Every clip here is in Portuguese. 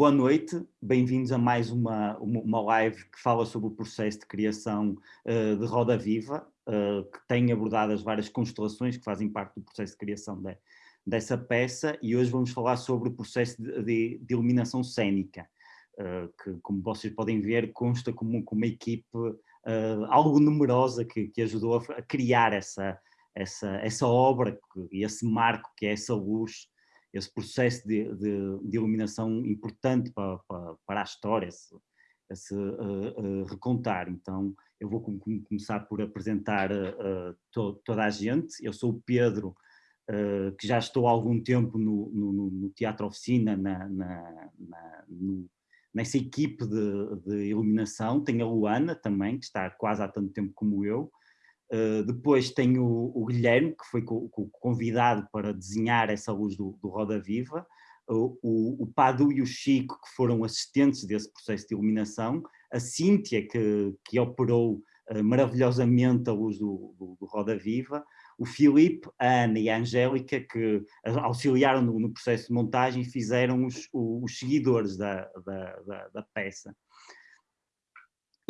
boa noite, bem-vindos a mais uma, uma live que fala sobre o processo de criação uh, de Roda Viva, uh, que tem abordado as várias constelações que fazem parte do processo de criação de, dessa peça e hoje vamos falar sobre o processo de, de, de iluminação cênica, uh, que como vocês podem ver consta como, como uma equipe algo numerosa que, que ajudou a, a, criar essa, essa, essa obra e esse marco que é essa luz esse processo de, de, de iluminação importante para, para, para a história, esse, uh, uh, recontar. Então, eu vou com, com, começar por apresentar uh, to, toda a gente. Eu sou o Pedro, que já estou há algum tempo no, no, no Teatro Oficina, na, na, na no, nessa equipe de, de, iluminação. Tenho a Luana também, que está quase há tanto tempo como eu. Uh, depois tem o, o, Guilherme, que foi co, co, convidado para desenhar essa luz do, do Roda Viva, o, o, o, Padu e o Chico, que foram assistentes desse processo de iluminação, a Cíntia, que, que operou uh, maravilhosamente a luz do, do, do, Roda Viva, o Filipe, a Ana e a Angélica, que auxiliaram no, no processo de montagem e fizeram os, os seguidores da, da, da, da peça.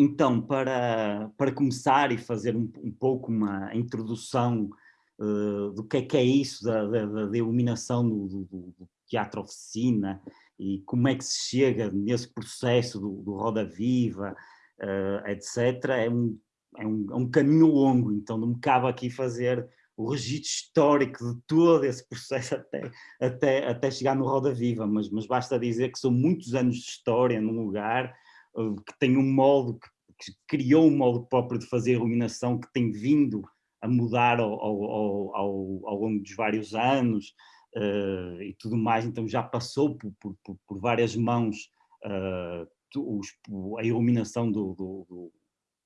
Então, para, para começar e fazer um, um pouco uma introdução uh, do que é que é isso da, da, da iluminação do, do, do, teatro oficina e como é que se chega nesse processo do, do Roda Viva, uh, etc., é um, é, um, é um caminho longo, então não me cabe aqui fazer o registro histórico de todo esse processo até, até, até chegar no Roda Viva, mas, mas basta dizer que são muitos anos de história num lugar, que tem um molde, que, criou um molde próprio de fazer iluminação que tem vindo a mudar ao, ao, ao, ao longo dos vários anos uh, e tudo mais, então já passou por, por, por várias mãos uh, os, a iluminação do, do,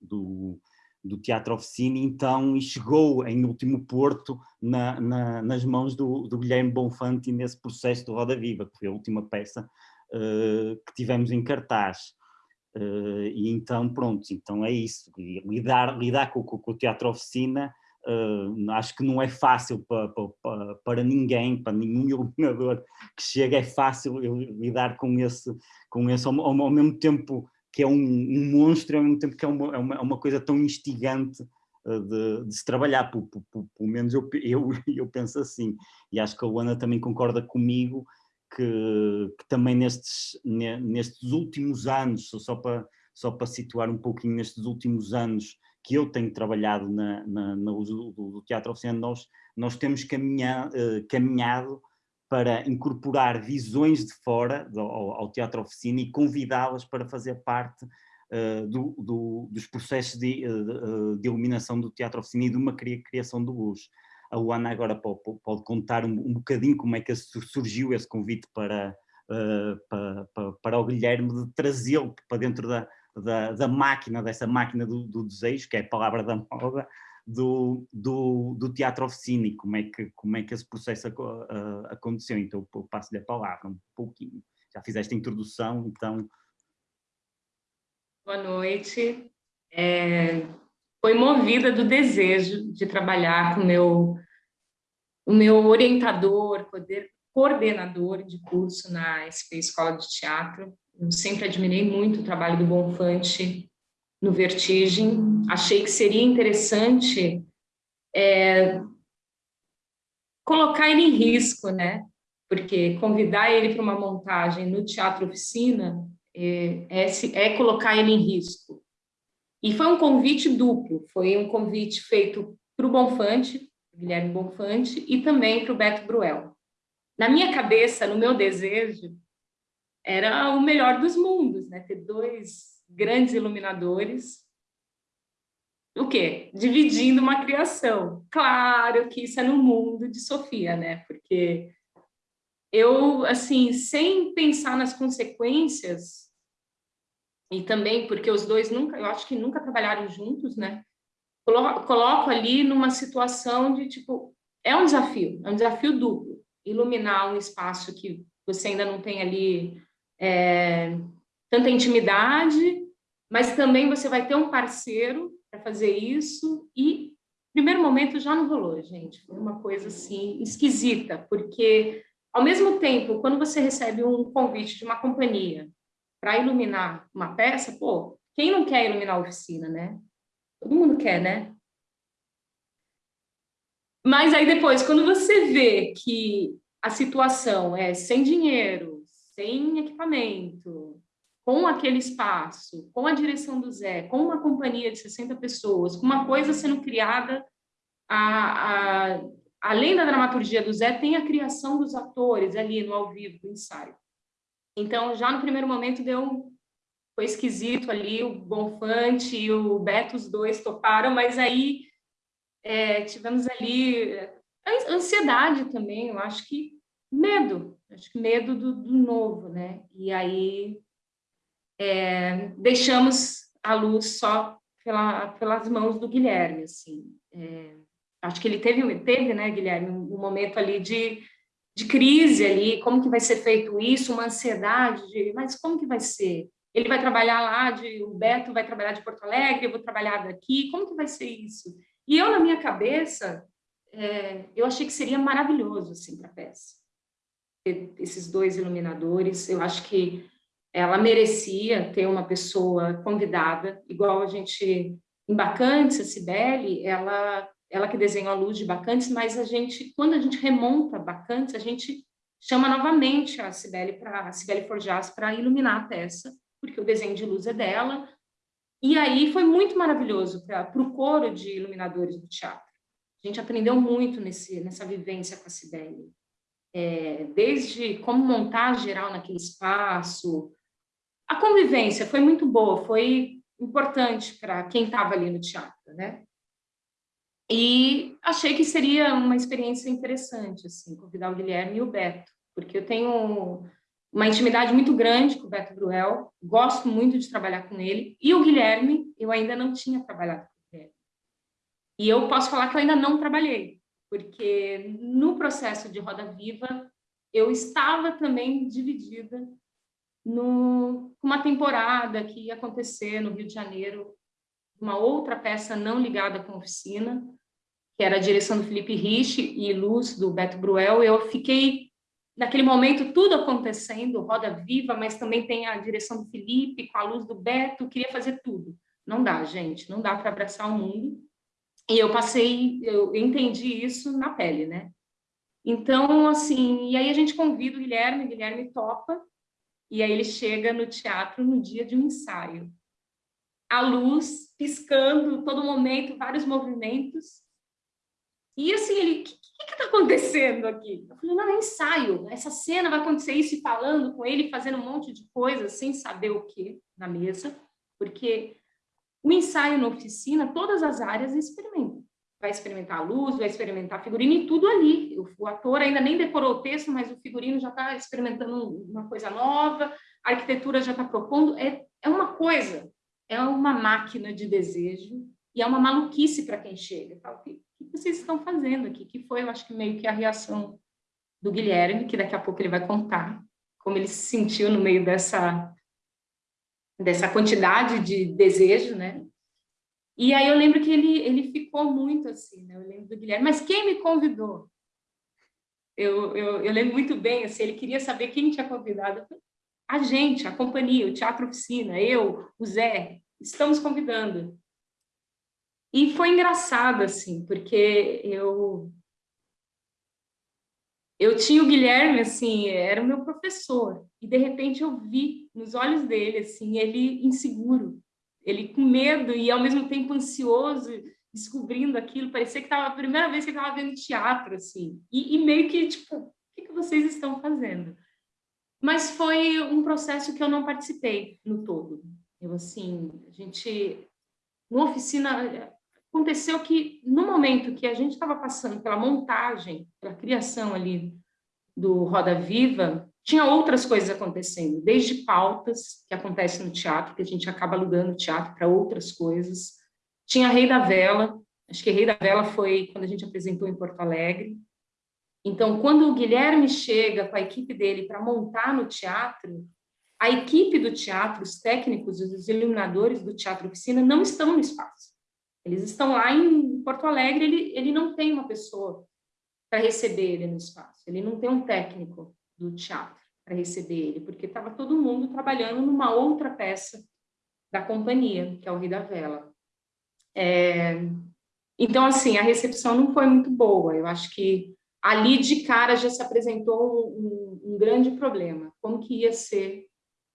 do, do Teatro Oficina, então, e chegou em Último Porto na, na, nas mãos do, do Guilherme Bonfante nesse processo do Roda Viva, que foi a última peça uh, que tivemos em cartaz. Uh, e então, pronto, então é isso, lidar, lidar com, com, com o teatro oficina, uh, acho que não é fácil para, para, ninguém, para nenhum iluminador que chega, é fácil lidar com esse, com esse ao, ao mesmo tempo que é um, um, monstro, ao mesmo tempo que é uma, é uma, é uma coisa tão instigante uh, de, de, se trabalhar, pelo menos eu, eu, eu penso assim, e acho que a Luana também concorda comigo, que, que também nestes, nestes últimos anos, só para, só para situar um pouquinho, nestes últimos anos que eu tenho trabalhado na, na, no uso do, do teatro oficina, nós, nós temos caminha, uh, caminhado para incorporar visões de fora do, ao, ao, teatro oficina e convidá-las para fazer parte uh, do, do, dos processos de, uh, de, iluminação do teatro oficina e de uma criação de luz a Luana agora pode, pode contar um, um, bocadinho como é que surgiu esse convite para, uh, para, para, para, o Guilherme de trazê-lo para dentro da, da, da, máquina, dessa máquina do, do, desejo, que é a palavra da moda, do, do, do teatro oficina e como é que, como é que esse processo uh, aconteceu. Então eu passo-lhe a palavra um pouquinho. Já fizeste a introdução, então... Boa noite. É, foi movida do desejo de trabalhar com meu, o meu orientador, coordenador de curso na SP Escola de Teatro. Eu sempre admirei muito o trabalho do Bonfante no Vertigem. Achei que seria interessante é, colocar ele em risco, né? Porque convidar ele para uma montagem no Teatro Oficina é, é, é colocar ele em risco e foi um convite duplo, foi um convite feito para o Bonfante, Guilherme Bonfante, e também para o Beto Bruel. Na minha cabeça, no meu desejo, era o melhor dos mundos, né? ter dois grandes iluminadores, o quê? Dividindo uma criação. Claro que isso é no mundo de Sofia, né? Porque eu, assim, sem pensar nas consequências, e também porque os dois nunca, eu acho que nunca trabalharam juntos, né? Coloco ali numa situação de tipo, é um desafio, é um desafio duplo, iluminar um espaço que você ainda não tem ali é, tanta intimidade, mas também você vai ter um parceiro para fazer isso e primeiro momento já não rolou, gente, foi uma coisa assim esquisita, porque ao mesmo tempo, quando você recebe um convite de uma companhia para iluminar uma peça, pô, quem não quer iluminar a oficina, né? Todo mundo quer, né? Mas aí depois, quando você vê que a situação é sem dinheiro, sem equipamento, com aquele espaço, com a direção do Zé, com uma companhia de 60 pessoas, com uma coisa sendo criada, a, a, além da dramaturgia do Zé, tem a criação dos atores ali no ao vivo, do ensaio. Então, já no primeiro momento deu foi esquisito ali, o Bonfante e o Beto, os dois toparam, mas aí é, tivemos ali ansiedade também, eu acho que medo, acho que medo do, do novo, né? E aí é, deixamos a luz só pela, pelas mãos do Guilherme, assim. É, acho que ele teve, teve, né, Guilherme, um momento ali de, de crise ali, como que vai ser feito isso, uma ansiedade de, mas como que vai ser? Ele vai trabalhar lá, de, o Beto vai trabalhar de Porto Alegre, eu vou trabalhar daqui, como que vai ser isso? E eu, na minha cabeça, é, eu achei que seria maravilhoso, assim, para a peça. Esses dois iluminadores, eu acho que ela merecia ter uma pessoa convidada, igual a gente, em Bacantes, a Cibele, ela, ela que desenhou a luz de Bacantes, mas a gente, quando a gente remonta Bacantes, a gente chama novamente a Cibele, pra, a Cibele Forjas para iluminar a peça, porque o desenho de luz é dela, e aí foi muito maravilhoso para o coro de iluminadores do teatro. A gente aprendeu muito nesse, nessa vivência com a Cibele. É, desde como montar geral naquele espaço, a convivência foi muito boa, foi importante para quem estava ali no teatro, né? E achei que seria uma experiência interessante, assim, convidar o Guilherme e o Beto, porque eu tenho uma intimidade muito grande com o Beto Bruel, gosto muito de trabalhar com ele, e o Guilherme, eu ainda não tinha trabalhado com ele. E eu posso falar que eu ainda não trabalhei, porque no processo de Roda Viva, eu estava também dividida no uma temporada que ia acontecer no Rio de Janeiro, uma outra peça não ligada com oficina, que era a direção do Felipe Rich e luz do Beto Bruel. Eu fiquei, naquele momento, tudo acontecendo, roda viva, mas também tem a direção do Felipe, com a luz do Beto, queria fazer tudo. Não dá, gente, não dá para abraçar o mundo. E eu passei, eu entendi isso na pele, né? Então, assim, e aí a gente convida o Guilherme, o Guilherme topa, e aí ele chega no teatro no dia de um ensaio. A luz piscando todo momento, vários movimentos. E assim, ele, o que está acontecendo aqui? Eu falei, não, é ensaio. Essa cena vai acontecer isso e falando com ele, fazendo um monte de coisas sem saber o que na mesa, porque o ensaio na oficina, todas as áreas experimentam vai experimentar a luz, vai experimentar figurino e tudo ali. O, o ator ainda nem decorou o texto, mas o figurino já está experimentando uma coisa nova, a arquitetura já está propondo. É, é uma coisa, é uma máquina de desejo e é uma maluquice para quem chega. Fala, o que, que vocês estão fazendo aqui? Que foi, eu acho que meio que a reação do Guilherme, que daqui a pouco ele vai contar como ele se sentiu no meio dessa dessa quantidade de desejo, né? E aí eu lembro que ele, ele ficou muito assim, né? Eu lembro do Guilherme, mas quem me convidou? Eu, eu, eu lembro muito bem, assim, ele queria saber quem tinha convidado. A gente, a companhia, o Teatro Oficina, eu, o Zé, estamos convidando. E foi engraçado, assim, porque eu... Eu tinha o Guilherme, assim, era o meu professor, e de repente eu vi nos olhos dele, assim, ele inseguro, ele com medo e ao mesmo tempo ansioso, descobrindo aquilo, parecia que estava a primeira vez que ele estava vendo teatro, assim, e, e, meio que, tipo, o que, que vocês estão fazendo? Mas foi um processo que eu não participei no todo. Eu, assim, a gente, na oficina, aconteceu que no momento que a gente estava passando pela montagem, pela criação ali do Roda Viva, tinha outras coisas acontecendo, desde pautas que acontecem no teatro, que a gente acaba alugando o teatro para outras coisas. Tinha Rei da Vela, acho que Rei da Vela foi quando a gente apresentou em Porto Alegre. Então, quando o Guilherme chega com a equipe dele para montar no teatro, a equipe do teatro, os técnicos, os iluminadores do Teatro Oficina não estão no espaço. Eles estão lá em Porto Alegre, ele, ele não tem uma pessoa para receber ele no espaço. Ele não tem um técnico do teatro para receber ele, porque estava todo mundo trabalhando numa outra peça da companhia, que é o Vida Vela. É... Então, assim, a recepção não foi muito boa. Eu acho que ali de cara já se apresentou um, um grande problema. Como que ia ser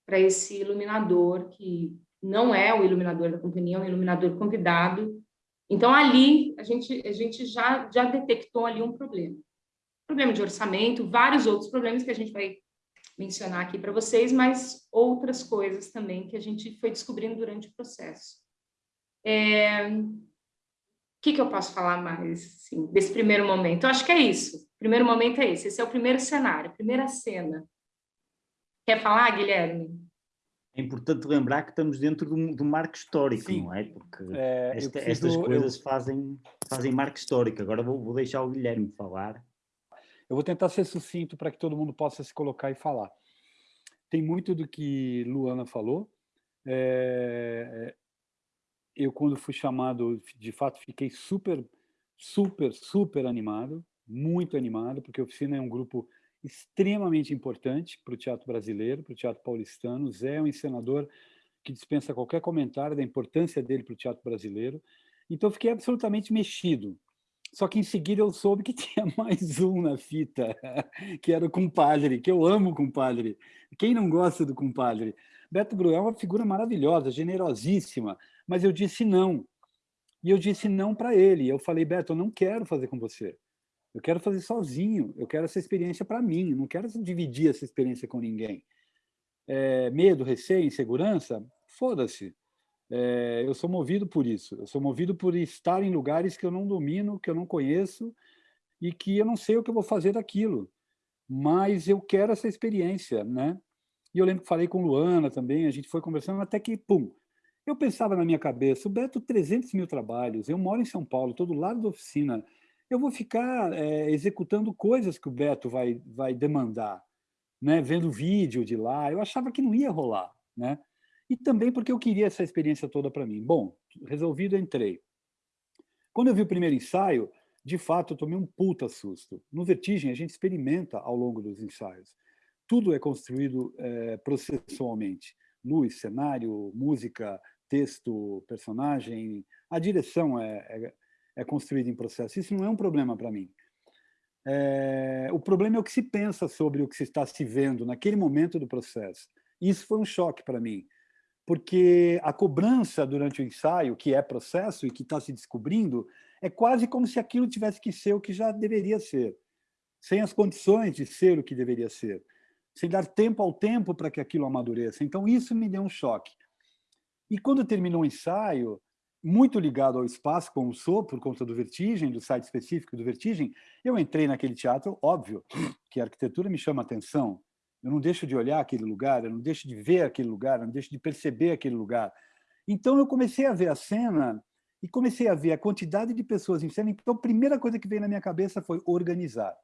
para esse iluminador, que não é o iluminador da companhia, é um iluminador convidado. Então, ali, a gente, a gente já, já detectou ali um problema. Problema de orçamento, vários outros problemas que a gente vai mencionar aqui para vocês, mas outras coisas também que a gente foi descobrindo durante o processo. É... O que, que eu posso falar mais assim, desse primeiro momento? Eu acho que é isso. O primeiro momento é esse. Esse é o primeiro cenário, a primeira cena. Quer falar, Guilherme? É importante lembrar que estamos dentro do, do marco histórico, Sim. não é? Porque é, esta, estas coisas eu... fazem, fazem marco histórico. Agora vou, vou deixar o Guilherme falar. Eu vou tentar ser sucinto para que todo mundo possa se colocar e falar. Tem muito do que Luana falou. É, eu, quando fui chamado, de fato, fiquei super, super, super animado, muito animado, porque a Oficina é um grupo extremamente importante para o teatro brasileiro, para o teatro paulistano. Zé é um encenador que dispensa qualquer comentário da importância dele para o teatro brasileiro. Então, fiquei absolutamente mexido. Só que em seguida eu soube que tinha mais um na fita, que era o compadre, que eu amo o compadre. Quem não gosta do compadre? Beto Bruel é uma figura maravilhosa, generosíssima, mas eu disse não. E eu disse não para ele. Eu falei, Beto, eu não quero fazer com você. Eu quero fazer sozinho, eu quero essa experiência para mim, não quero dividir essa experiência com ninguém. É, medo, receio, insegurança? Foda-se. É, eu sou movido por isso. Eu sou movido por estar em lugares que eu não domino, que eu não conheço e que eu não sei o que eu vou fazer daquilo. Mas eu quero essa experiência, né? E eu lembro que falei com Luana também, a gente foi conversando até que, pum, eu pensava na minha cabeça, o Beto, 300 mil trabalhos, eu moro em São Paulo, estou do lado da oficina, eu vou ficar é, executando coisas que o Beto vai, vai demandar, né? vendo vídeo de lá, eu achava que não ia rolar. Né? E também porque eu queria essa experiência toda para mim. Bom, resolvido, entrei. Quando eu vi o primeiro ensaio, de fato, eu tomei um puta susto. No Vertigem, a gente experimenta ao longo dos ensaios. Tudo é construído é, processualmente. Luz, cenário, música, texto, personagem. A direção é, é, é construída em processo. Isso não é um problema para mim. É, o problema é o que se pensa sobre o que se está se vendo naquele momento do processo. Isso foi um choque para mim porque a cobrança durante o ensaio, que é processo e que está se descobrindo, é quase como se aquilo tivesse que ser o que já deveria ser, sem as condições de ser o que deveria ser, sem dar tempo ao tempo para que aquilo amadureça. Então, isso me deu um choque. E quando terminou o ensaio, muito ligado ao espaço, como sou, por conta do Vertigem, do site específico do Vertigem, eu entrei naquele teatro, óbvio, que a arquitetura me chama atenção, eu não deixo de olhar aquele lugar, eu não deixo de ver aquele lugar, eu não deixo de perceber aquele lugar. Então, eu comecei a ver a cena e comecei a ver a quantidade de pessoas em cena. Então, a primeira coisa que veio na minha cabeça foi organizar.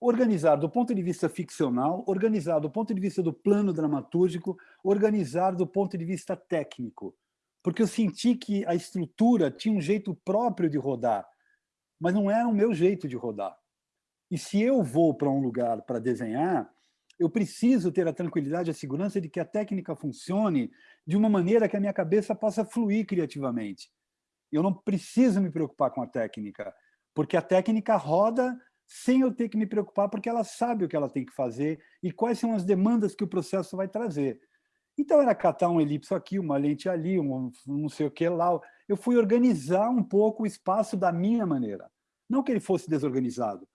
Organizar do ponto de vista ficcional, organizar do ponto de vista do plano dramatúrgico, organizar do ponto de vista técnico. Porque eu senti que a estrutura tinha um jeito próprio de rodar, mas não era o meu jeito de rodar. E se eu vou para um lugar para desenhar, eu preciso ter a tranquilidade, a segurança de que a técnica funcione de uma maneira que a minha cabeça possa fluir criativamente. Eu não preciso me preocupar com a técnica, porque a técnica roda sem eu ter que me preocupar, porque ela sabe o que ela tem que fazer e quais são as demandas que o processo vai trazer. Então, era catar um elipso aqui, uma lente ali, um não sei o que lá. Eu fui organizar um pouco o espaço da minha maneira. Não que ele fosse desorganizado,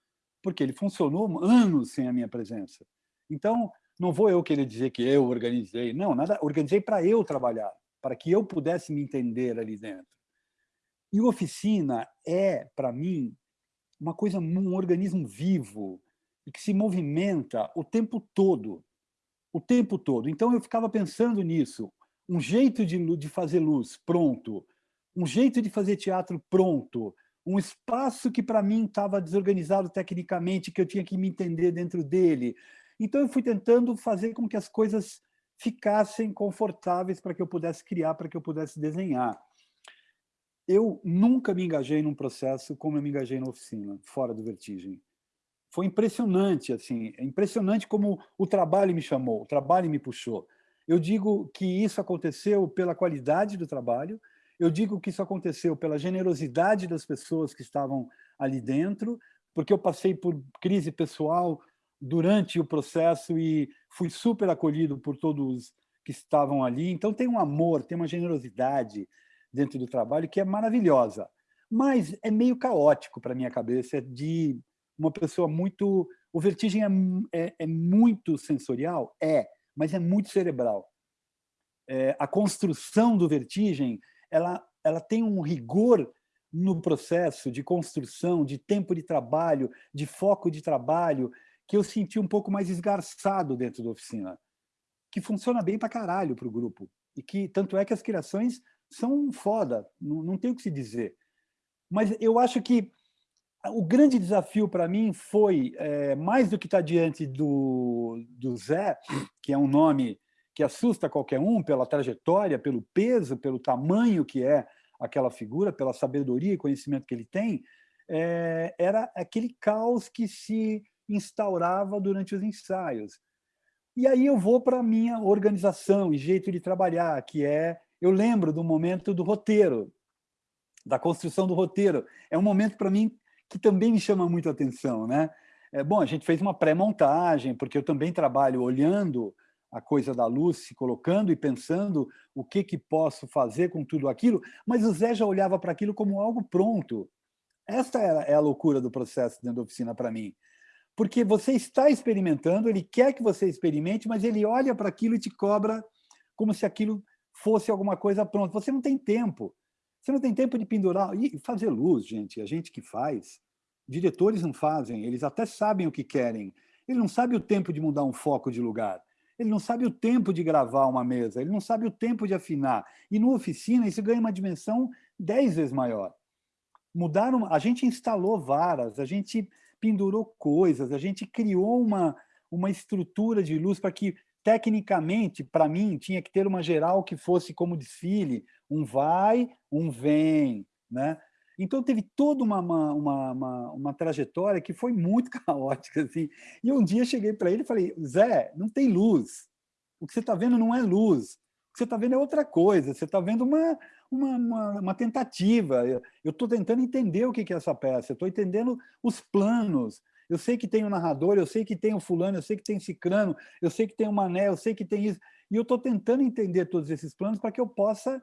porque ele funcionou anos sem a minha presença. Então, não vou eu querer dizer que eu organizei, não, nada, organizei para eu trabalhar, para que eu pudesse me entender ali dentro. E oficina é, para mim, uma coisa, um organismo vivo e que se movimenta o tempo todo, o tempo todo. Então eu ficava pensando nisso, um jeito de, de fazer luz, pronto, um jeito de fazer teatro, pronto, um espaço que para mim estava desorganizado tecnicamente, que eu tinha que me entender dentro dele, então, eu fui tentando fazer com que as coisas ficassem confortáveis para que eu pudesse criar, para que eu pudesse desenhar. eu nunca me engajei num processo como eu me engajei na oficina, fora do Vertigem. Foi impressionante, assim, é impressionante como o trabalho me chamou, o trabalho me puxou. Eu digo que isso aconteceu pela qualidade do trabalho, eu digo que isso aconteceu pela generosidade das pessoas que estavam ali dentro, porque eu passei por crise pessoal durante o processo e fui super acolhido por todos que estavam ali. Então tem um amor, tem uma generosidade dentro do trabalho que é maravilhosa. Mas é meio caótico para minha cabeça, é de uma pessoa muito... O vertigem é, é, é muito sensorial? É, mas é muito cerebral. É, a construção do vertigem ela, ela tem um rigor no processo de construção, de tempo de trabalho, de foco de trabalho, que eu senti um pouco mais esgarçado dentro da oficina, que funciona bem para caralho para o grupo. E que tanto é que as criações são foda, não, não tem o que se dizer. Mas eu acho que o grande desafio para mim foi, é, mais do que estar tá diante do, do Zé, que é um nome que assusta qualquer um pela trajetória, pelo peso, pelo tamanho que é aquela figura, pela sabedoria e conhecimento que ele tem, é, era aquele caos que se instaurava durante os ensaios. E aí eu vou para a minha organização e jeito de trabalhar, que é... Eu lembro do momento do roteiro, da construção do roteiro. É um momento, para mim, que também me chama muito a atenção. Né? É, bom, a gente fez uma pré-montagem, porque eu também trabalho olhando a coisa da luz, se colocando e pensando o que, que posso fazer com tudo aquilo, mas o Zé já olhava para aquilo como algo pronto. Esta é a loucura do processo dentro da oficina para mim. Porque você está experimentando, ele quer que você experimente, mas ele olha para aquilo e te cobra como se aquilo fosse alguma coisa pronta. Você não tem tempo. Você não tem tempo de pendurar e fazer luz, gente. A gente que faz. Diretores não fazem, eles até sabem o que querem. Ele não sabe o tempo de mudar um foco de lugar. Ele não sabe o tempo de gravar uma mesa, ele não sabe o tempo de afinar. E no oficina isso ganha uma dimensão dez vezes maior. Mudaram, a gente instalou varas, a gente pendurou coisas, a gente criou uma, uma estrutura de luz para que, tecnicamente, para mim, tinha que ter uma geral que fosse como desfile, um vai, um vem, né? Então, teve toda uma, uma, uma, uma, trajetória que foi muito caótica. Assim. E um dia cheguei para ele e falei, Zé, não tem luz. O que você está vendo não é luz. O que você está vendo é outra coisa. Você está vendo uma, uma, uma, uma, tentativa. Eu estou tentando entender o que é essa peça. Eu estou entendendo os planos. Eu sei que tem o um narrador, eu sei que tem o um fulano, eu sei que tem cicrano, eu sei que tem o um mané, eu sei que tem isso. E eu estou tentando entender todos esses planos para que eu possa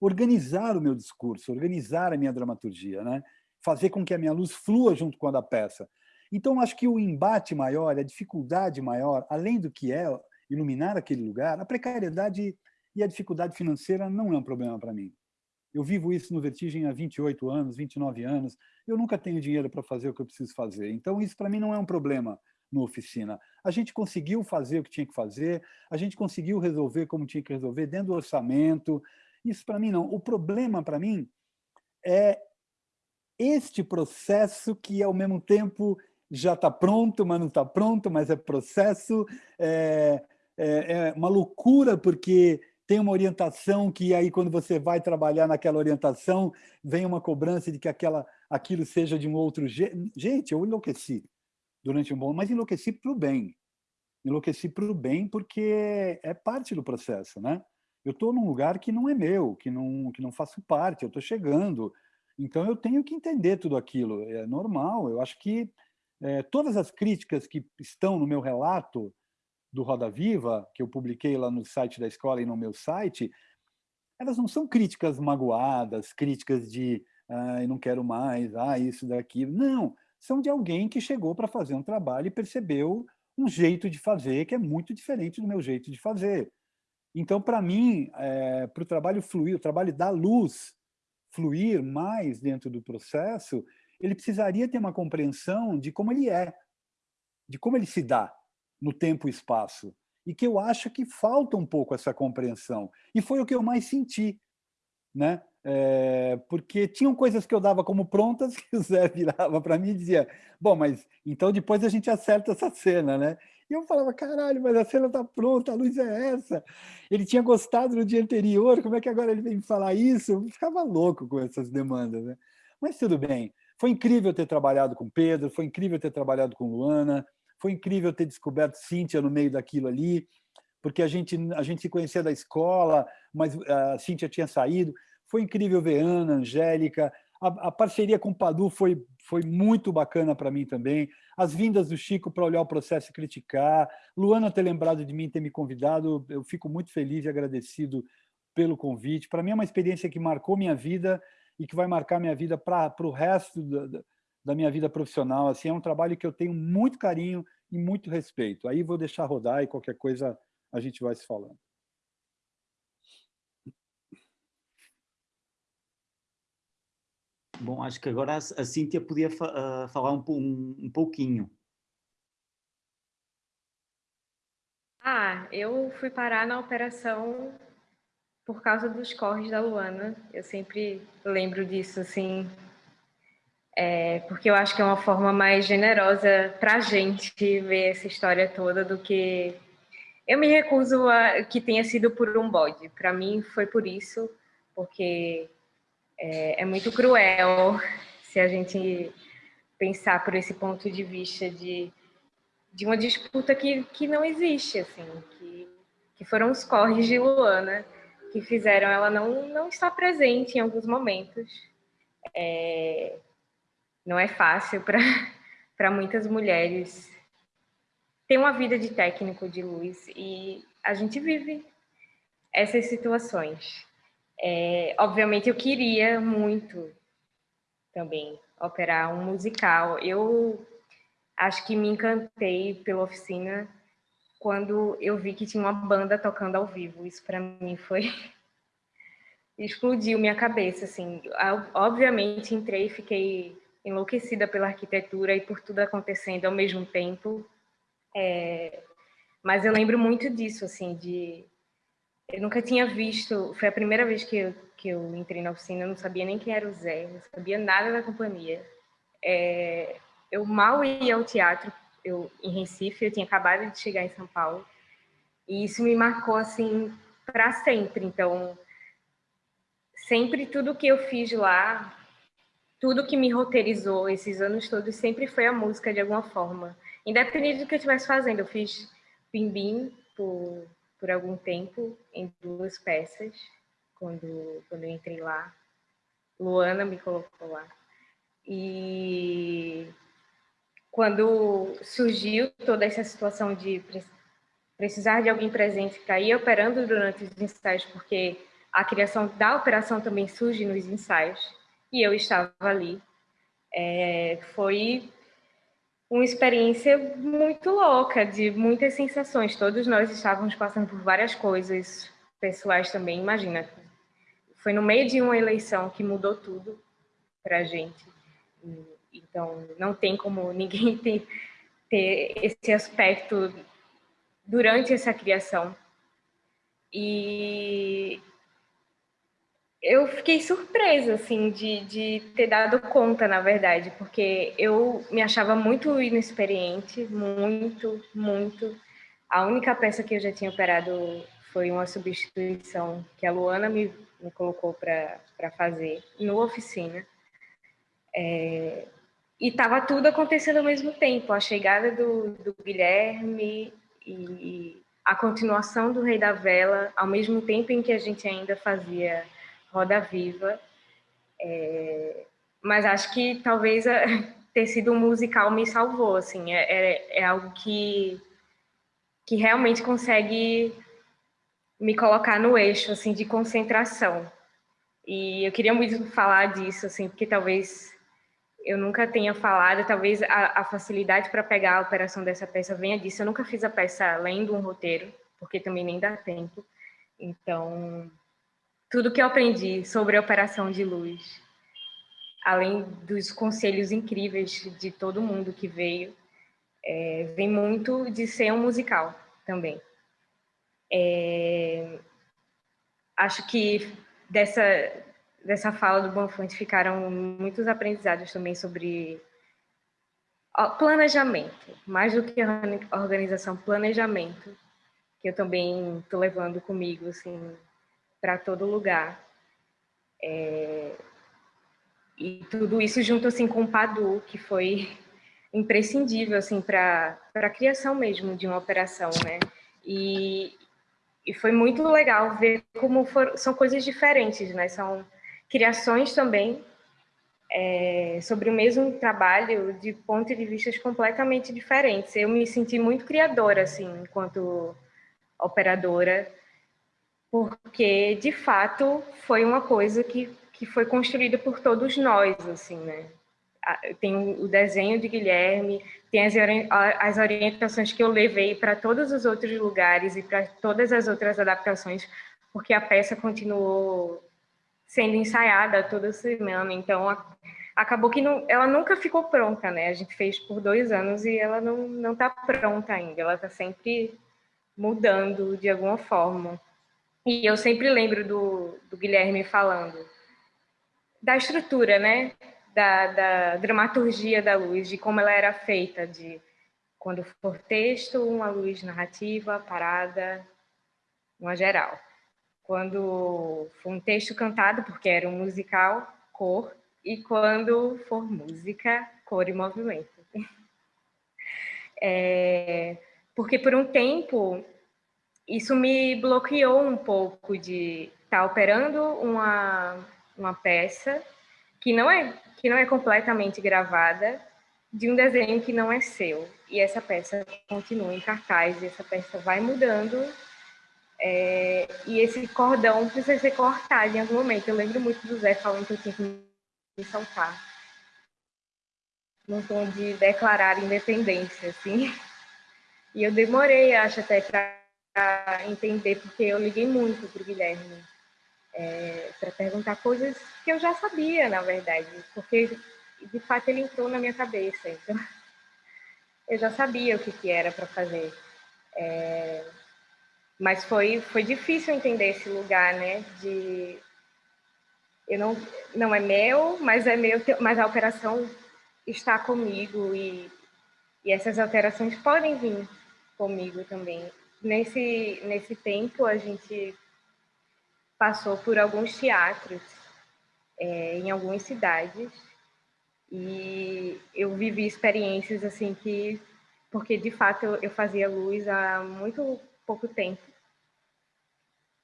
organizar o meu discurso, organizar a minha dramaturgia, né? fazer com que a minha luz flua junto com a da peça. Então, acho que o embate maior, a dificuldade maior, além do que é iluminar aquele lugar, a precariedade e a dificuldade financeira não é um problema para mim. Eu vivo isso no Vertigem há 28 anos, 29 anos, eu nunca tenho dinheiro para fazer o que eu preciso fazer. Então, isso para mim não é um problema no oficina. A gente conseguiu fazer o que tinha que fazer, a gente conseguiu resolver como tinha que resolver, dentro do orçamento, isso para mim não. O problema para mim é este processo que, ao mesmo tempo, já está pronto, mas não está pronto, mas é processo, é, é, é, uma loucura, porque tem uma orientação que aí, quando você vai trabalhar naquela orientação, vem uma cobrança de que aquela, aquilo seja de um outro jeito. Gente, eu enlouqueci durante um bom... Mas enlouqueci para o bem. Enlouqueci para o bem porque é parte do processo, né? eu estou num lugar que não é meu, que não, que não faço parte, eu estou chegando. Então, eu tenho que entender tudo aquilo. É normal, eu acho que é, todas as críticas que estão no meu relato do Roda Viva, que eu publiquei lá no site da escola e no meu site, elas não são críticas magoadas, críticas de ah, não quero mais, ah, isso, daquilo. Não, são de alguém que chegou para fazer um trabalho e percebeu um jeito de fazer que é muito diferente do meu jeito de fazer. Então, para mim, é, para o trabalho fluir, o trabalho da luz fluir mais dentro do processo, ele precisaria ter uma compreensão de como ele é, de como ele se dá no tempo e espaço. E que eu acho que falta um pouco essa compreensão. E foi o que eu mais senti. Né? É, porque tinham coisas que eu dava como prontas que o Zé virava para mim e dizia bom, mas então depois a gente acerta essa cena, né? E eu falava, caralho, mas a cena está pronta, a luz é essa. Ele tinha gostado no dia anterior, como é que agora ele vem me falar isso? Eu ficava louco com essas demandas. Né? Mas tudo bem. Foi incrível ter trabalhado com Pedro, foi incrível ter trabalhado com Luana, foi incrível ter descoberto Cíntia no meio daquilo ali, porque a gente, a gente se conhecia da escola, mas a Cíntia tinha saído. Foi incrível ver Ana, Angélica, a, a parceria com o Padu foi, foi muito bacana para mim também. As vindas do Chico para olhar o processo e criticar. Luana ter lembrado de mim, ter me convidado, eu fico muito feliz e agradecido pelo convite. Para mim é uma experiência que marcou minha vida e que vai marcar minha vida para o resto da, da minha vida profissional. Assim, é um trabalho que eu tenho muito carinho e muito respeito. Aí vou deixar rodar e qualquer coisa a gente vai se falando. Bom, acho que agora a, Cíntia podia fa uh, falar um, um, um pouquinho. Ah, eu fui parar na operação por causa dos corres da Luana. Eu sempre lembro disso, assim, é, porque eu acho que é uma forma mais generosa para a gente ver essa história toda do que... Eu me recuso a que tenha sido por um bode. Para mim foi por isso, porque é, é muito cruel se a gente pensar por esse ponto de vista de, de uma disputa que, que não existe, assim, que, que foram os corres de Luana que fizeram ela não, não estar presente em alguns momentos. É, não é fácil para muitas mulheres ter uma vida de técnico de luz e a gente vive essas situações. É, obviamente, eu queria muito também operar um musical. Eu acho que me encantei pela oficina quando eu vi que tinha uma banda tocando ao vivo. Isso para mim foi explodiu minha cabeça assim. Obviamente entrei e fiquei enlouquecida pela arquitetura e por tudo acontecendo ao mesmo tempo. É, mas eu lembro muito disso assim de eu nunca tinha visto, foi a primeira vez que eu, que eu entrei na oficina, eu não sabia nem quem era o Zé, não sabia nada da companhia. É, eu mal ia ao teatro eu, em Recife, eu tinha acabado de chegar em São Paulo, e isso me marcou, assim, para sempre. Então, sempre tudo que eu fiz lá, tudo que me roteirizou esses anos todos, sempre foi a música de alguma forma. Independente do que eu estivesse fazendo, eu fiz Bim Bim por por algum tempo em duas peças, quando, quando eu entrei lá. Luana me colocou lá. E quando surgiu toda essa situação de precisar de alguém presente para ir operando durante os ensaios, porque a criação da operação também surge nos ensaios, e eu estava ali. É, foi uma experiência muito louca, de muitas sensações. Todos nós estávamos passando por várias coisas pessoais também, imagina. Foi no meio de uma eleição que mudou tudo para a gente. Então, não tem como ninguém ter, ter esse aspecto durante essa criação. E eu fiquei surpresa, assim, de, de ter dado conta, na verdade, porque eu me achava muito inexperiente, muito, muito. A única peça que eu já tinha operado foi uma substituição que a Luana me, me colocou para fazer no oficina. É, e estava tudo acontecendo ao mesmo tempo, a chegada do, do Guilherme e a continuação do Rei da Vela, ao mesmo tempo em que a gente ainda fazia Roda Viva. É, mas acho que talvez ter sido um musical me salvou, assim, é, é, é, algo que, que realmente consegue me colocar no eixo, assim, de concentração. E eu queria muito falar disso, assim, porque talvez eu nunca tenha falado, talvez a, a facilidade para pegar a operação dessa peça venha disso. Eu nunca fiz a peça lendo um roteiro, porque também nem dá tempo. Então, tudo que eu aprendi sobre a operação de luz, além dos conselhos incríveis de todo mundo que veio, é, vem muito de ser um musical também. É, acho que dessa, dessa fala do Bonfante ficaram muitos aprendizados também sobre planejamento, mais do que organização, planejamento, que eu também estou levando comigo, assim, para todo lugar. É, e tudo isso junto, assim, com o Padu, que foi imprescindível, assim, para a criação mesmo de uma operação, né? E, e foi muito legal ver como for, são coisas diferentes, né? São criações também é, sobre o mesmo trabalho de pontos de vista completamente diferentes. Eu me senti muito criadora, assim, enquanto operadora, porque, de fato, foi uma coisa que, que foi construída por todos nós, assim, né? Tem o desenho de Guilherme, tem as, as orientações que eu levei para todos os outros lugares e para todas as outras adaptações, porque a peça continuou sendo ensaiada toda semana, então acabou que não, ela nunca ficou pronta, né? A gente fez por dois anos e ela não está pronta ainda, ela está sempre mudando de alguma forma. E eu sempre lembro do, do Guilherme falando da estrutura, né? Da, da dramaturgia da luz, de como ela era feita, de quando for texto, uma luz narrativa, parada, uma geral. Quando for um texto cantado, porque era um musical, cor, e quando for música, cor e movimento. É, porque por um tempo isso me bloqueou um pouco de estar tá operando uma, uma peça que não é que não é completamente gravada de um desenho que não é seu e essa peça continua em cartaz e essa peça vai mudando é, e esse cordão precisa ser cortado em algum momento. Eu lembro muito do Zé falando que eu tinha que me soltar. Num tom de declarar independência, assim. E eu demorei, acho, até para entender, porque eu liguei muito para o Guilherme. É, para perguntar coisas que eu já sabia, na verdade, porque de fato ele entrou na minha cabeça. Então, eu já sabia o que, que era para fazer. É, mas foi, foi difícil entender esse lugar, né? De eu não, não é meu, mas é meu, mas a operação está comigo e, e essas alterações podem vir comigo também. Nesse, nesse tempo, a gente passou por alguns teatros é, em algumas cidades e eu vivi experiências assim que, porque de fato eu, eu fazia luz há muito pouco tempo.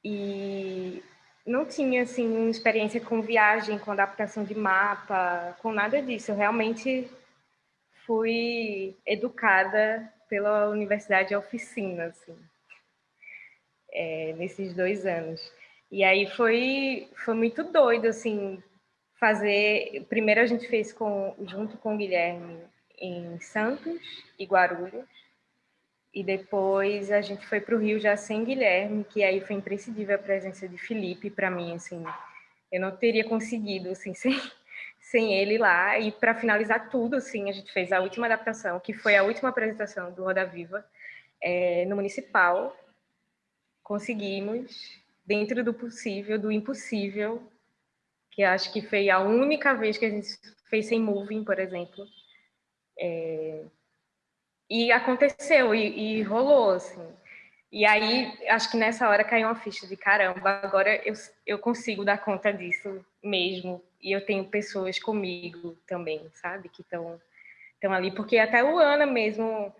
E não tinha assim uma experiência com viagem, com adaptação de mapa, com nada disso. Eu realmente fui educada pela Universidade Oficina, assim, é, nesses dois anos. E aí foi foi muito doido assim fazer. Primeiro a gente fez com junto com o Guilherme em Santos e Guarulhos e depois a gente foi para o Rio já sem Guilherme, que aí foi imprescindível a presença de Felipe para mim, assim. Eu não teria conseguido, assim, sem, sem ele lá. E para finalizar tudo, assim, a gente fez a última adaptação, que foi a última apresentação do Roda Viva, é, no Municipal. Conseguimos, dentro do possível, do impossível, que acho que foi a única vez que a gente fez sem moving, por exemplo. É, e aconteceu, e, e, rolou, assim. E aí, acho que nessa hora caiu uma ficha de caramba, agora eu, eu consigo dar conta disso mesmo. E eu tenho pessoas comigo também, sabe? Que estão ali. Porque até o Ana mesmo,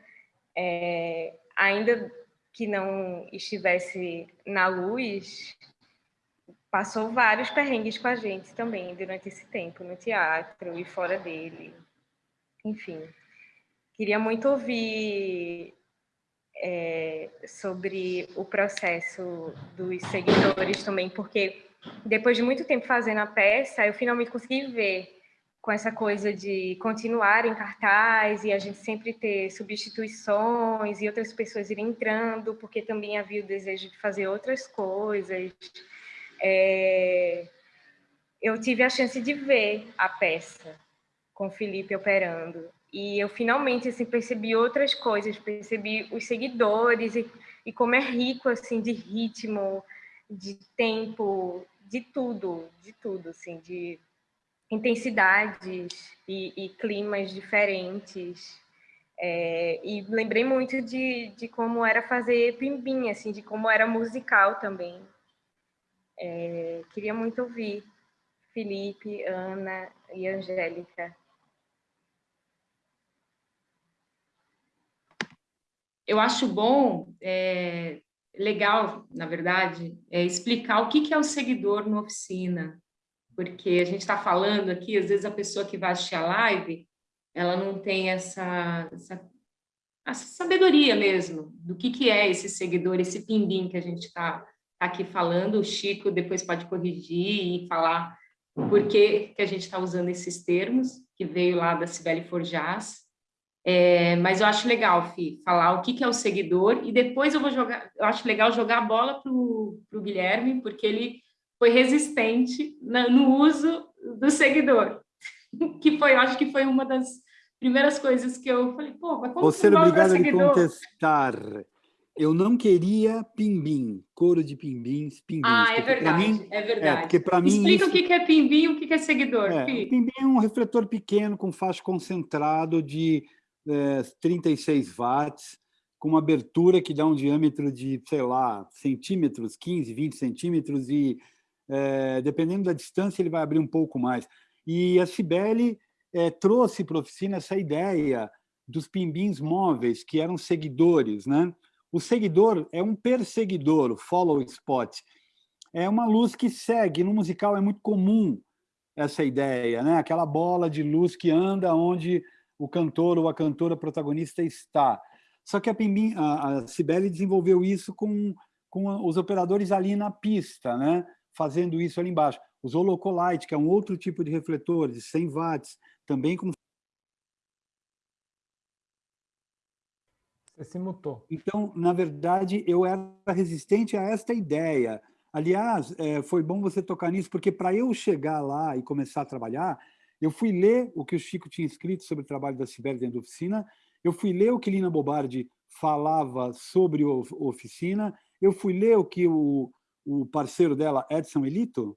é, ainda que não estivesse na luz, passou vários perrengues com a gente também durante esse tempo, no teatro e fora dele. Enfim. Queria muito ouvir é, sobre o processo dos seguidores também, porque depois de muito tempo fazendo a peça, eu finalmente consegui ver com essa coisa de continuar em cartaz e a gente sempre ter substituições e outras pessoas irem entrando, porque também havia o desejo de fazer outras coisas. É, eu tive a chance de ver a peça com o Felipe operando e eu finalmente assim percebi outras coisas, percebi os seguidores e, e como é rico assim de ritmo, de tempo, de tudo, de tudo assim, de intensidades e, e climas diferentes. É, e lembrei muito de, de como era fazer pimbim, assim, de como era musical também. É, queria muito ouvir Felipe, Ana e Angélica. Eu acho bom, é, legal, na verdade, é explicar o que, é o seguidor no oficina, porque a gente está falando aqui, às vezes a pessoa que vai assistir a live, ela não tem essa, essa, essa sabedoria mesmo do que, que é esse seguidor, esse pimbim que a gente está tá aqui falando, o Chico depois pode corrigir e falar por que, que a gente está usando esses termos, que veio lá da Cibele Forjás, é, mas eu acho legal, Fih, falar o que, que é o seguidor, e depois eu vou jogar, eu acho legal jogar a bola para o Guilherme, porque ele foi resistente no uso do seguidor, que foi, acho que foi uma das primeiras coisas que eu falei, pô, mas como Você é obrigado a contestar. Eu não queria pimbim, couro de pimbins, pimbins. Ah, é verdade, mim, é verdade. É, porque para mim Explica isso... o que é pimbim e o que é seguidor, é, Pimbim é um refletor pequeno com faixa concentrado de é, 36 watts, com uma abertura que dá um diâmetro de, sei lá, centímetros, 15, 20 centímetros, e é, dependendo da distância, ele vai abrir um pouco mais. E a Cibele é, trouxe para a oficina essa ideia dos pimbins móveis, que eram seguidores. Né? O seguidor é um perseguidor, o follow spot. É uma luz que segue. No musical é muito comum essa ideia, né? aquela bola de luz que anda onde o cantor ou a cantora protagonista está. Só que a, a, a Cibele desenvolveu isso com, com os operadores ali na pista, né? Fazendo isso ali embaixo. Usou Locolite, que é um outro tipo de refletor, de 100 watts, também com... Você se mutou. Então, na verdade, eu era resistente a esta ideia. Aliás, é, foi bom você tocar nisso, porque para eu chegar lá e começar a trabalhar, eu fui ler o que o Chico tinha escrito sobre o trabalho da Sibeli dentro da oficina, eu fui ler o que Lina Bobardi falava sobre a oficina, eu fui ler o que o, o parceiro dela, Edson Elito,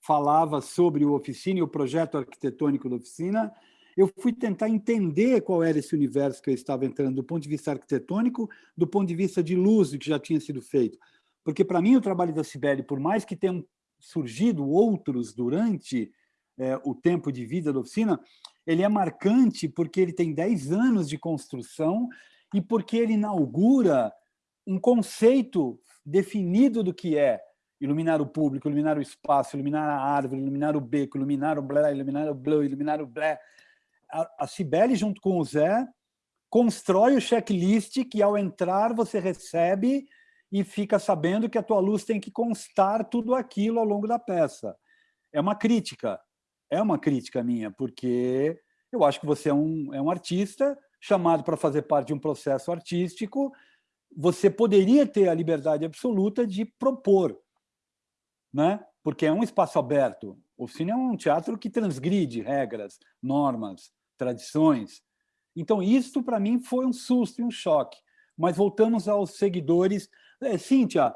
falava sobre o oficina e o projeto arquitetônico da oficina, eu fui tentar entender qual era esse universo que eu estava entrando, do ponto de vista arquitetônico, do ponto de vista de luz, que já tinha sido feito. Porque, para mim, o trabalho da Sibeli, por mais que tenham surgido outros durante é, o tempo de vida da oficina, ele é marcante porque ele tem 10 anos de construção e porque ele inaugura um conceito definido do que é iluminar o público, iluminar o espaço, iluminar a árvore, iluminar o beco, iluminar o blé, iluminar o blue, iluminar o blé. A, a Cibele, junto com o Zé, constrói o checklist que, ao entrar, você recebe e fica sabendo que a tua luz tem que constar tudo aquilo ao longo da peça. É uma crítica, é uma crítica minha, porque eu acho que você é um, é um artista chamado para fazer parte de um processo artístico, você poderia ter a liberdade absoluta de propor, né? porque é um espaço aberto. O cine é um teatro que transgride regras, normas, tradições. Então, isso, para mim, foi um susto e um choque. Mas voltamos aos seguidores. É, Cíntia,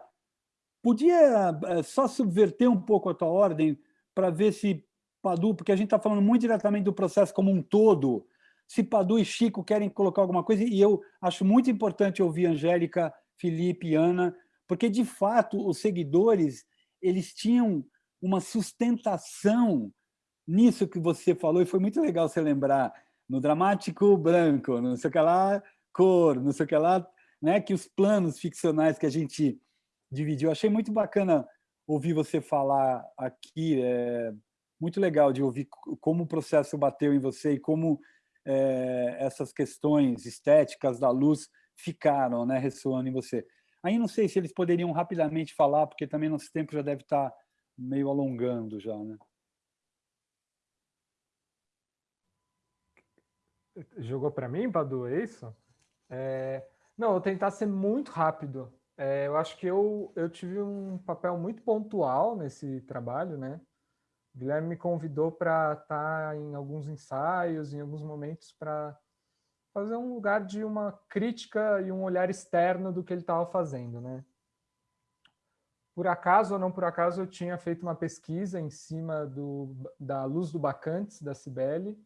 podia é, só subverter um pouco a tua ordem para ver se Padu, porque a gente está falando muito diretamente do processo como um todo, se Padu e Chico querem colocar alguma coisa, e eu acho muito importante ouvir Angélica, Felipe, Ana, porque, de fato, os seguidores eles tinham uma sustentação nisso que você falou, e foi muito legal você lembrar, no dramático branco, não sei o que lá, cor, não sei o que lá, né, que os planos ficcionais que a gente dividiu. Achei muito bacana ouvir você falar aqui, é muito legal de ouvir como o processo bateu em você e como essas questões estéticas da luz ficaram né, ressoando em você. Aí não sei se eles poderiam rapidamente falar, porque também nosso tempo já deve estar meio alongando já, né? Jogou para mim, Badu, é isso? É... Não, eu tentar ser muito rápido. É, eu acho que eu, eu tive um papel muito pontual nesse trabalho, né? Guilherme me convidou para estar em alguns ensaios, em alguns momentos, para fazer um lugar de uma crítica e um olhar externo do que ele estava fazendo. Né? por acaso ou não por acaso, eu tinha feito uma pesquisa em cima do, da luz do Bacantes, da Cibele,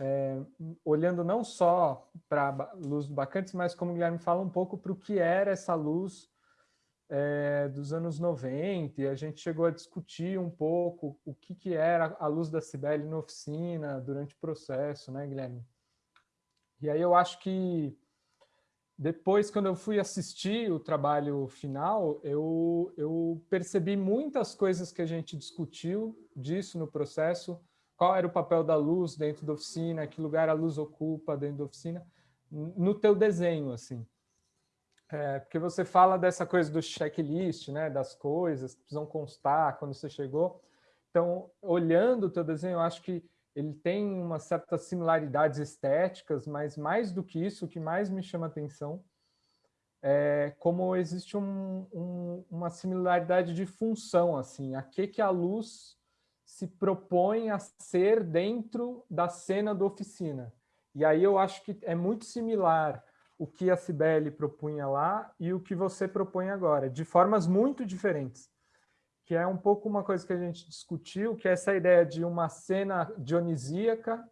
é, olhando não só para a luz do Bacantes, mas como o Guilherme fala um pouco para o que era essa luz é, dos anos 90, e a gente chegou a discutir um pouco o que, que era a luz da Cibele na oficina durante o processo, né, Guilherme? E aí eu acho que depois, quando eu fui assistir o trabalho final, eu, eu percebi muitas coisas que a gente discutiu disso no processo, qual era o papel da luz dentro da oficina, que lugar a luz ocupa dentro da oficina, no teu desenho, assim. É, porque você fala dessa coisa do checklist, né, das coisas que precisam constar quando você chegou. Então, olhando o teu desenho, eu acho que ele tem umas certas similaridades estéticas, mas mais do que isso, o que mais me chama atenção é como existe um, um, uma similaridade de função, assim, a que, que a luz se propõe a ser dentro da cena da oficina. E aí eu acho que é muito similar o que a Cibele propunha lá e o que você propõe agora, de formas muito diferentes que é um pouco uma coisa que a gente discutiu, que é essa ideia de uma cena dionisíaca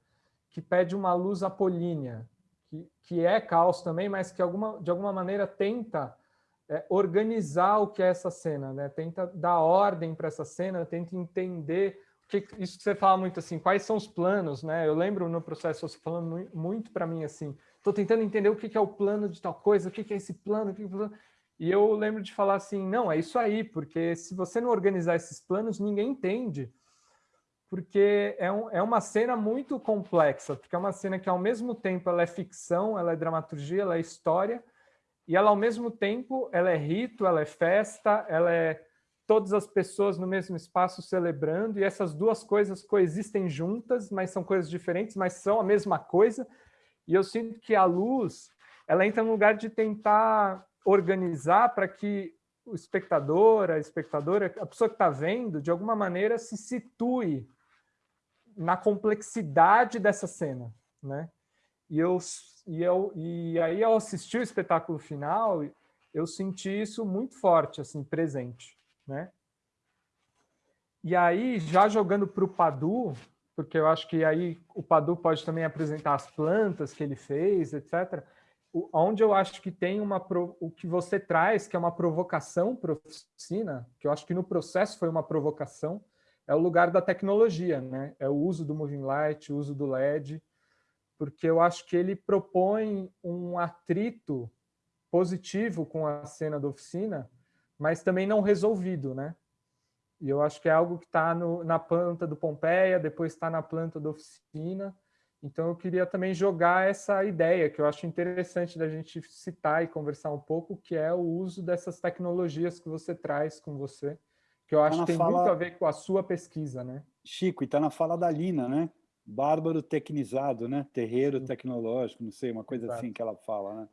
que pede uma luz apolínea, que, que é caos também, mas que alguma, de alguma maneira tenta é, organizar o que é essa cena, né? tenta dar ordem para essa cena, tenta entender que, isso que você fala muito assim, quais são os planos, né? Eu lembro no processo você falando muito, para mim assim, estou tentando entender o que, é o plano de tal coisa, o que, é esse plano, o que, é e eu lembro de falar assim, não, é isso aí, porque se você não organizar esses planos, ninguém entende. Porque é, um, é uma cena muito complexa, porque é uma cena que ao mesmo tempo ela é ficção, ela é dramaturgia, ela é história, e ela ao mesmo tempo ela é rito, ela é festa, ela é todas as pessoas no mesmo espaço celebrando, e essas duas coisas coexistem juntas, mas são coisas diferentes, mas são a mesma coisa. E eu sinto que a luz, ela entra no lugar de tentar organizar para que o espectador, a espectadora, a pessoa que está vendo, de alguma maneira se situe na complexidade dessa cena, né? E eu e eu e aí ao assistir o espetáculo final, eu senti isso muito forte assim, presente, né? E aí já jogando para o Padu, porque eu acho que aí o Padu pode também apresentar as plantas que ele fez, etc onde eu acho que tem uma o que você traz, que é uma provocação para oficina, que eu acho que no processo foi uma provocação, é o lugar da tecnologia, né? É o uso do moving light, o uso do LED, porque eu acho que ele propõe um atrito positivo com a cena da oficina, mas também não resolvido, né? E eu acho que é algo que está na planta do Pompeia, depois está na planta da oficina, então, eu queria também jogar essa ideia, que eu acho interessante da gente citar e conversar um pouco, que é o uso dessas tecnologias que você traz com você, que eu tá acho tá que tem fala... muito a ver com a sua pesquisa, né? Chico, e está na fala da Lina, né? Bárbaro tecnizado, né? Terreiro tecnológico, não sei, uma coisa Exato. assim que ela fala, né?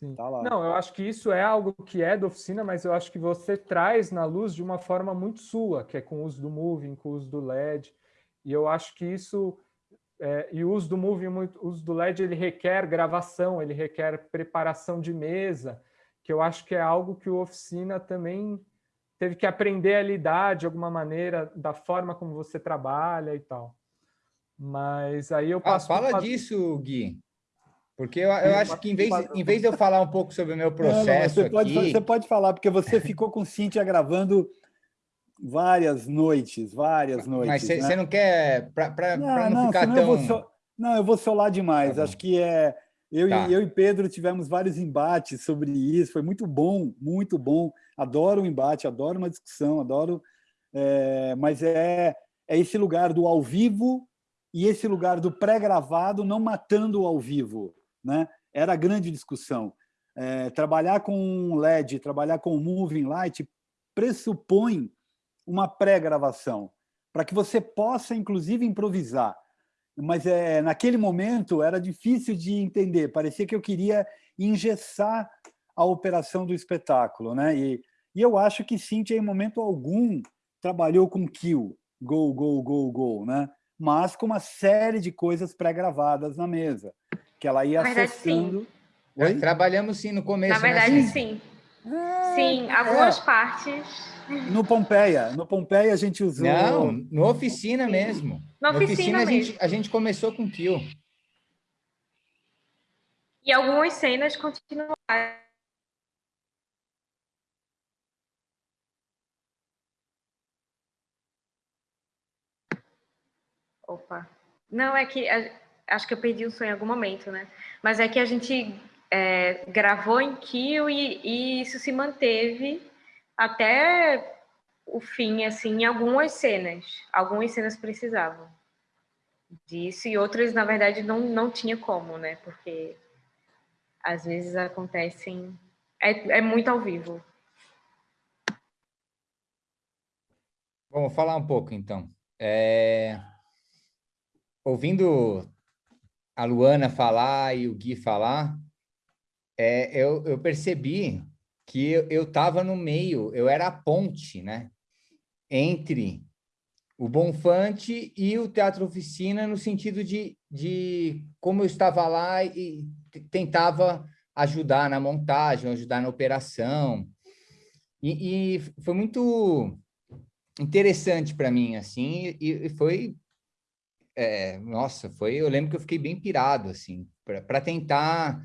Sim. Tá não, eu acho que isso é algo que é da oficina, mas eu acho que você traz na luz de uma forma muito sua, que é com o uso do moving, com o uso do LED, e eu acho que isso é, e o uso do Movie, o uso do LED, ele requer gravação, ele requer preparação de mesa, que eu acho que é algo que o Oficina também teve que aprender a lidar de alguma maneira, da forma como você trabalha e tal. Mas aí eu ah, passo... Ah, fala pra... disso, Gui. Porque eu, eu acho que em vez, em vez de eu falar um pouco sobre o meu processo não, não, você aqui... Pode, você pode falar, porque você ficou com Cíntia gravando várias noites, várias noites. Mas você né? não quer, para não, não, ficar tão... Eu so... Não, eu vou solar demais. Tá Acho que é... Eu, tá. e, eu e Pedro tivemos vários embates sobre isso, foi muito bom, muito bom. Adoro o embate, adoro uma discussão, adoro... É... mas é, é esse lugar do ao vivo e esse lugar do pré-gravado não matando o ao vivo. Né? Era a grande discussão. É, trabalhar com LED, trabalhar com moving light pressupõe uma pré-gravação, para que você possa, inclusive, improvisar. Mas é, naquele momento era difícil de entender, parecia que eu queria engessar a operação do espetáculo. Né? E, e eu acho que Cíntia, em momento algum, trabalhou com kill, go, go, go, go, né? mas com uma série de coisas pré-gravadas na mesa, que ela ia verdade, acessando... Sim. Trabalhamos sim no começo. Na verdade, né? sim. Sim, algumas é. partes. No Pompeia, no Pompeia a gente usou... Não, no oficina mesmo. Na oficina, oficina a, gente, a gente começou com Kill. E algumas cenas continuaram. Opa. Não, é que acho que eu perdi o som em algum momento, né? Mas é que a gente é, gravou em Kill e, e, isso se manteve até o fim, assim, em algumas cenas. Algumas cenas precisavam disso e outras, na verdade, não, não tinha como, né? Porque às vezes acontecem... É, é muito ao vivo. Vamos falar um pouco, então. É... Ouvindo a Luana falar e o Gui falar, é, eu, eu percebi que eu estava no meio, eu era a ponte, né? Entre o Bonfante e o Teatro Oficina, no sentido de, de como eu estava lá e tentava ajudar na montagem, ajudar na operação. E, e foi muito interessante para mim, assim, e, e foi... É, nossa, foi... Eu lembro que eu fiquei bem pirado, assim, para tentar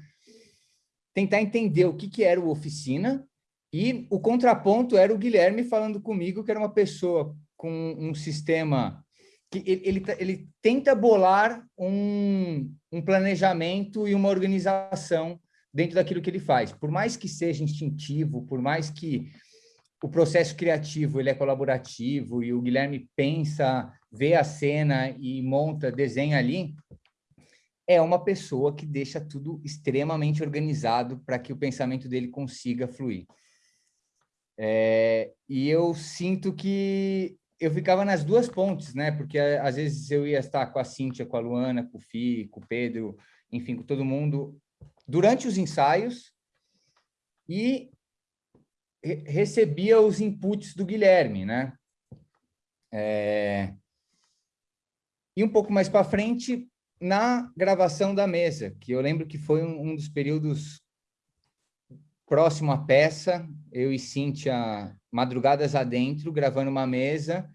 tentar entender o que, que era o Oficina, e o contraponto era o Guilherme falando comigo, que era uma pessoa com um sistema que ele, ele, ele tenta bolar um, um planejamento e uma organização dentro daquilo que ele faz. Por mais que seja instintivo, por mais que o processo criativo ele é colaborativo e o Guilherme pensa, vê a cena e monta, desenha ali, é uma pessoa que deixa tudo extremamente organizado para que o pensamento dele consiga fluir. É, e eu sinto que eu ficava nas duas pontes, né? Porque às vezes eu ia estar com a Cíntia, com a Luana, com o Fi, com o Pedro, enfim, com todo mundo, durante os ensaios e re recebia os inputs do Guilherme, né? É... E um pouco mais para frente, na gravação da mesa, que eu lembro que foi um, um dos períodos próximo à peça, eu e Cíntia, madrugadas adentro, gravando uma mesa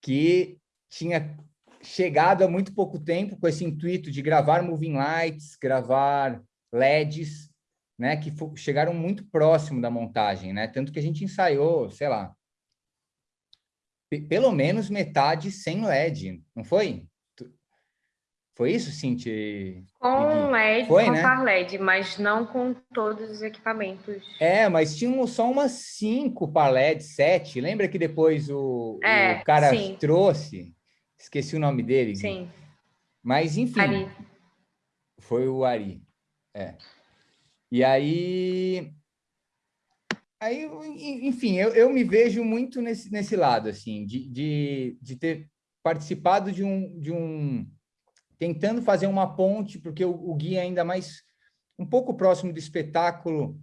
que tinha chegado há muito pouco tempo com esse intuito de gravar moving lights, gravar LEDs, né, que chegaram muito próximo da montagem, né, tanto que a gente ensaiou, sei lá, pelo menos metade sem LED, não foi? Foi isso, Cintia? Com LED, Foi, com né? par LED, mas não com todos os equipamentos. É, mas tinha só umas cinco par LED, sete. Lembra que depois o, é, o cara sim. trouxe? Esqueci o nome dele. Sim. Mas, enfim. Ari. Foi o Ari. É. E aí... Aí, enfim, eu, eu me vejo muito nesse, nesse lado, assim, de, de, de ter participado de um... De um tentando fazer uma ponte, porque o, o Gui ainda mais um pouco próximo do espetáculo,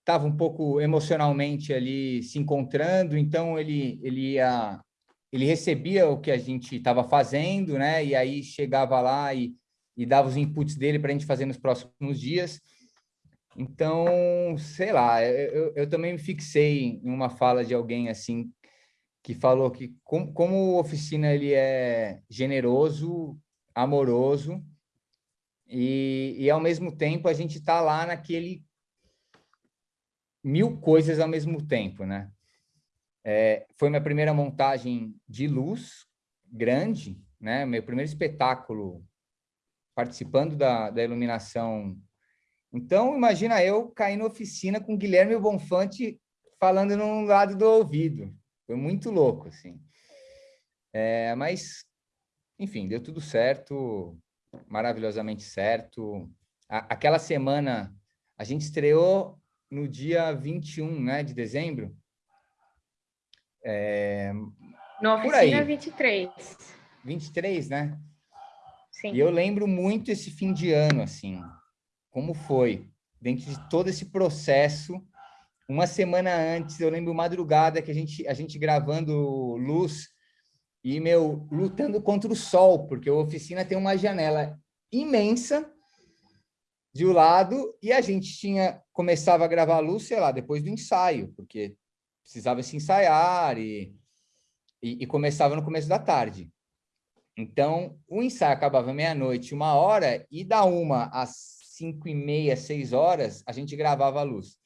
estava um pouco emocionalmente ali se encontrando, então ele, ele, ia, ele recebia o que a gente estava fazendo, né? e aí chegava lá e, e dava os inputs dele para a gente fazer nos próximos dias. Então, sei lá, eu, eu também me fixei em uma fala de alguém assim, que falou que como, como o Oficina ele é generoso, amoroso, e, e ao mesmo tempo a gente está lá naquele mil coisas ao mesmo tempo, né? É, foi minha primeira montagem de luz grande, né? Meu primeiro espetáculo participando da, da iluminação. Então, imagina eu cair na oficina com Guilherme Bonfante falando num lado do ouvido. Foi muito louco, assim. É, mas enfim, deu tudo certo, maravilhosamente certo. A, aquela semana, a gente estreou no dia 21 né, de dezembro. É, no oficina 23. 23, né? Sim. E eu lembro muito esse fim de ano, assim, como foi, dentro de todo esse processo. Uma semana antes, eu lembro madrugada que a gente, a gente gravando Luz, e, meu, lutando contra o sol, porque a oficina tem uma janela imensa de um lado e a gente tinha começava a gravar luz, sei lá, depois do ensaio, porque precisava se ensaiar e, e, e começava no começo da tarde. Então, o ensaio acabava meia-noite, uma hora, e da uma às cinco e meia, seis horas, a gente gravava a luz.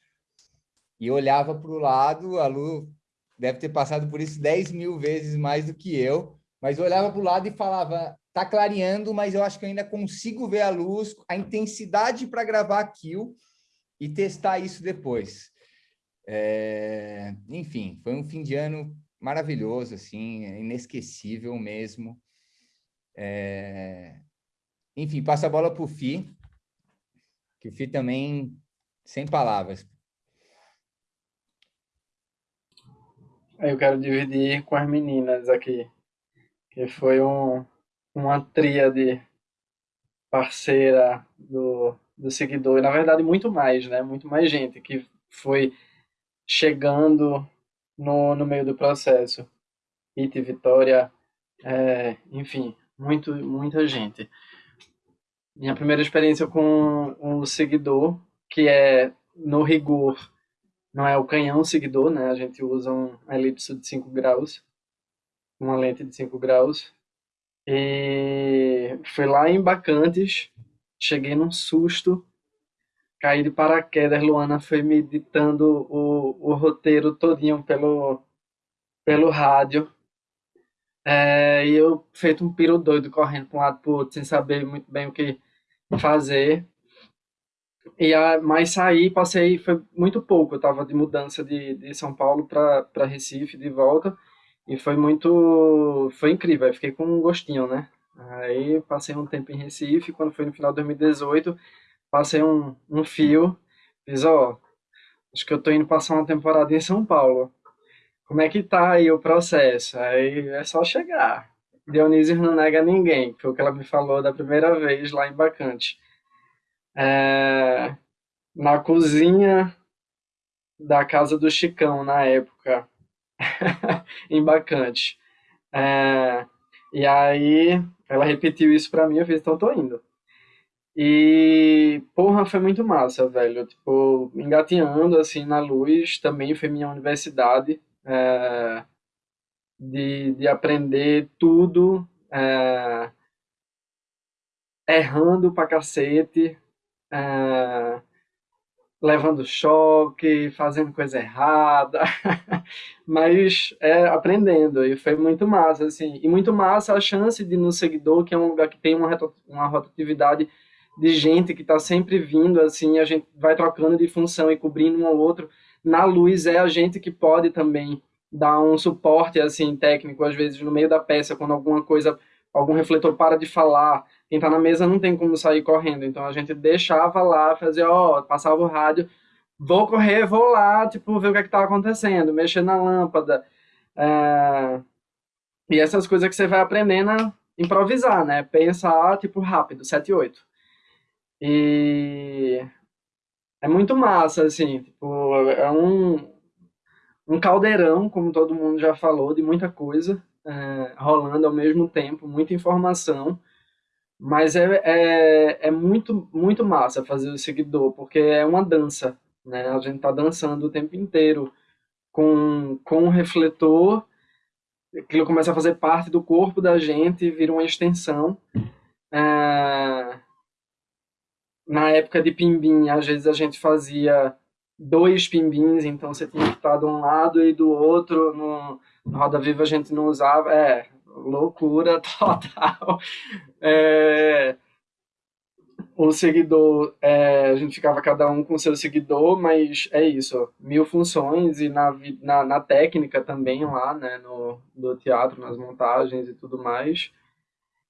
E olhava para o lado, a Lu deve ter passado por isso dez mil vezes mais do que eu, mas olhava para o lado e falava, tá clareando, mas eu acho que eu ainda consigo ver a luz, a intensidade para gravar aquilo e testar isso depois. É... Enfim, foi um fim de ano maravilhoso, assim, inesquecível mesmo. É... Enfim, passa a bola para o Fi, que o Fi também, sem palavras. Eu quero dividir com as meninas aqui, que foi um, uma tríade parceira do, do seguidor, e na verdade muito mais, né? Muito mais gente que foi chegando no, no meio do processo. It, Vitória, é, enfim, muito, muita gente. Minha primeira experiência com o seguidor, que é, no rigor, não é o canhão seguidor, né? A gente usa um elipse de 5 graus, uma lente de 5 graus. E foi lá em Bacantes, cheguei num susto, caí de paraquedas, Luana foi me ditando o, o roteiro todinho pelo, pelo rádio. É, e eu feito um piro doido, correndo para um lado para outro, sem saber muito bem o que fazer. E a, mas saí, passei, foi muito pouco. Eu estava de mudança de, de São Paulo para Recife, de volta. E foi muito. Foi incrível. Eu fiquei com um gostinho, né? Aí passei um tempo em Recife. Quando foi no final de 2018, passei um, um fio. Fiz, ó, acho que eu tô indo passar uma temporada em São Paulo. Como é que tá aí o processo? Aí é só chegar. Dionísio não nega ninguém, foi o que ela me falou da primeira vez lá em Bacante é, na cozinha da casa do Chicão, na época, em Bacante. É, e aí ela repetiu isso pra mim, eu fiz, então tô indo. E, porra, foi muito massa, velho. Tipo, engatinhando, assim, na luz, também foi minha universidade é, de, de aprender tudo, é, errando pra cacete, é, levando choque, fazendo coisa errada, mas é, aprendendo, e foi muito massa, assim, e muito massa a chance de no seguidor, que é um lugar que tem uma, uma rotatividade de gente que está sempre vindo, assim, a gente vai trocando de função e cobrindo um ao outro, na luz é a gente que pode também dar um suporte, assim, técnico, às vezes no meio da peça, quando alguma coisa, algum refletor para de falar, quem tá na mesa não tem como sair correndo. Então a gente deixava lá, fazia, ó, passava o rádio, vou correr, vou lá, tipo, ver o que é que tá acontecendo, mexer na lâmpada. É... E essas coisas que você vai aprendendo a improvisar, né? Pensar, tipo, rápido, 7 e 8. E é muito massa, assim, tipo, é um, um caldeirão, como todo mundo já falou, de muita coisa é, rolando ao mesmo tempo, muita informação. Mas é, é, é muito, muito massa fazer o seguidor, porque é uma dança, né? A gente tá dançando o tempo inteiro com, com um refletor, aquilo começa a fazer parte do corpo da gente, vira uma extensão. É... Na época de pimbim, às vezes a gente fazia dois pimbins, então você tinha que estar de um lado e do outro. No, no Roda Viva a gente não usava. É, loucura total. É, o seguidor, é, a gente ficava cada um com seu seguidor, mas é isso, mil funções e na, na, na técnica também lá, né, no, do teatro, nas montagens e tudo mais.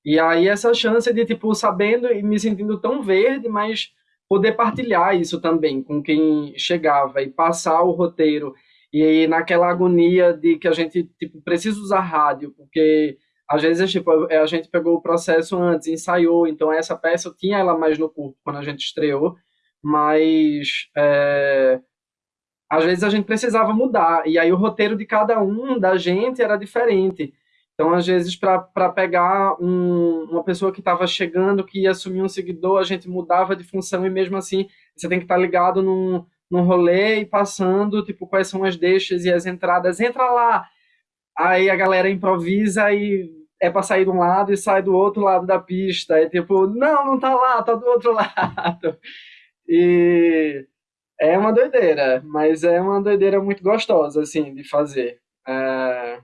E aí essa chance de, tipo, sabendo e me sentindo tão verde, mas poder partilhar isso também com quem chegava e passar o roteiro e aí naquela agonia de que a gente, tipo, precisa usar rádio, porque às vezes, tipo, a gente pegou o processo antes, ensaiou, então essa peça eu tinha ela mais no corpo quando a gente estreou, mas é, às vezes a gente precisava mudar, e aí o roteiro de cada um da gente era diferente. Então, às vezes, para pegar um, uma pessoa que estava chegando, que ia assumir um seguidor, a gente mudava de função e mesmo assim você tem que estar tá ligado num, num rolê e passando, tipo, quais são as deixas e as entradas. Entra lá! Aí a galera improvisa e é para sair de um lado e sai do outro lado da pista. É tipo, não, não tá lá, tá do outro lado. E é uma doideira, mas é uma doideira muito gostosa, assim, de fazer. É...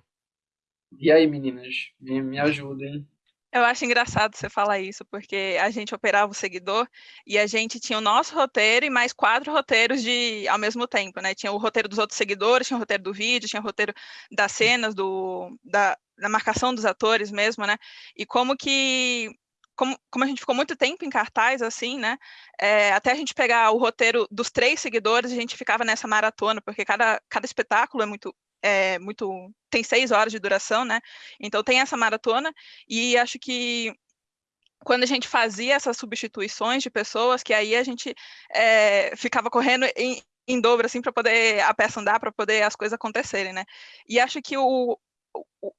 E aí, meninas, me, me ajudem. Eu acho engraçado você falar isso, porque a gente operava o seguidor e a gente tinha o nosso roteiro e mais quatro roteiros de ao mesmo tempo, né? Tinha o roteiro dos outros seguidores, tinha o roteiro do vídeo, tinha o roteiro das cenas, do, da, da marcação dos atores mesmo, né? E como que como, como, a gente ficou muito tempo em cartaz, assim, né? É, até a gente pegar o roteiro dos três seguidores, a gente ficava nessa maratona, porque cada, cada espetáculo é muito, é, muito tem seis horas de duração, né? Então tem essa maratona e acho que quando a gente fazia essas substituições de pessoas, que aí a gente é, ficava correndo em, em dobro, assim, para poder a peça andar, para poder as coisas acontecerem, né? E acho que o, o,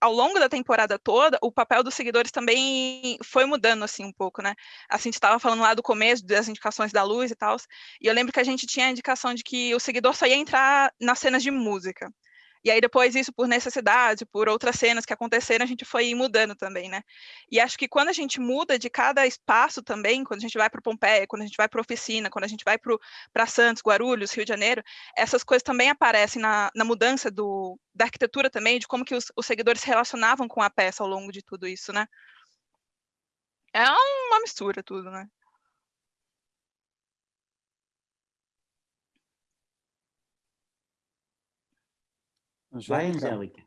ao longo da temporada toda, o papel dos seguidores também foi mudando, assim, um pouco, né? Assim, estava falando lá do começo, das indicações da luz e tal, e eu lembro que a gente tinha a indicação de que o seguidor só ia entrar nas cenas de música. E aí depois isso por necessidade, por outras cenas que aconteceram, a gente foi mudando também, né? E acho que quando a gente muda de cada espaço também, quando a gente vai para Pompeia, quando a gente vai para oficina, quando a gente vai para Santos, Guarulhos, Rio de Janeiro, essas coisas também aparecem na, na mudança do, da arquitetura também, de como que os, os seguidores se relacionavam com a peça ao longo de tudo isso, né? É uma mistura tudo, né? Vai, Angélica.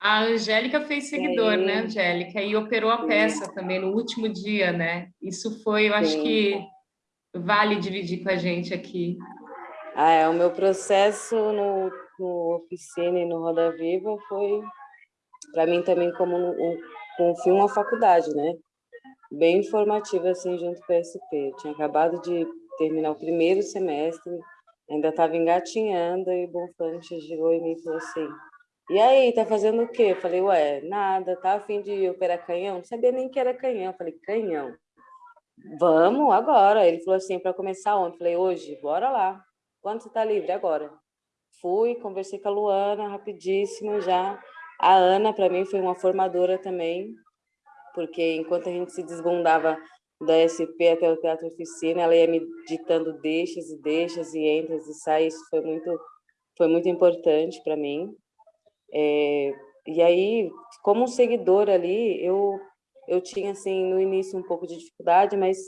A Angélica fez seguidor, né, Angélica? E operou a peça também no último dia, né? Isso foi, eu acho que vale dividir com a gente aqui. Ah, é, o meu processo no, no Oficina e no Roda Viva foi, para mim também, como um, um filme, uma faculdade, né? Bem informativa, assim, junto com a SP. Eu tinha acabado de terminar o primeiro semestre, ainda estava engatinhando e o Bonfante chegou em mim e falou assim, e aí, tá fazendo o quê? Falei, ué, nada, tá a fim de operar canhão? Não sabia nem que era canhão. Falei, canhão. Vamos, agora. Ele falou assim, para começar ontem. Falei, hoje, bora lá. Quando você tá livre? Agora. Fui, conversei com a Luana, rapidíssimo já. A Ana, para mim, foi uma formadora também, porque enquanto a gente se desbundava da SP até o Teatro Oficina, ela ia me ditando deixas e deixas e entras e sai, isso foi muito, foi muito importante para mim. É, e aí, como seguidor ali, eu, eu tinha, assim, no início um pouco de dificuldade, mas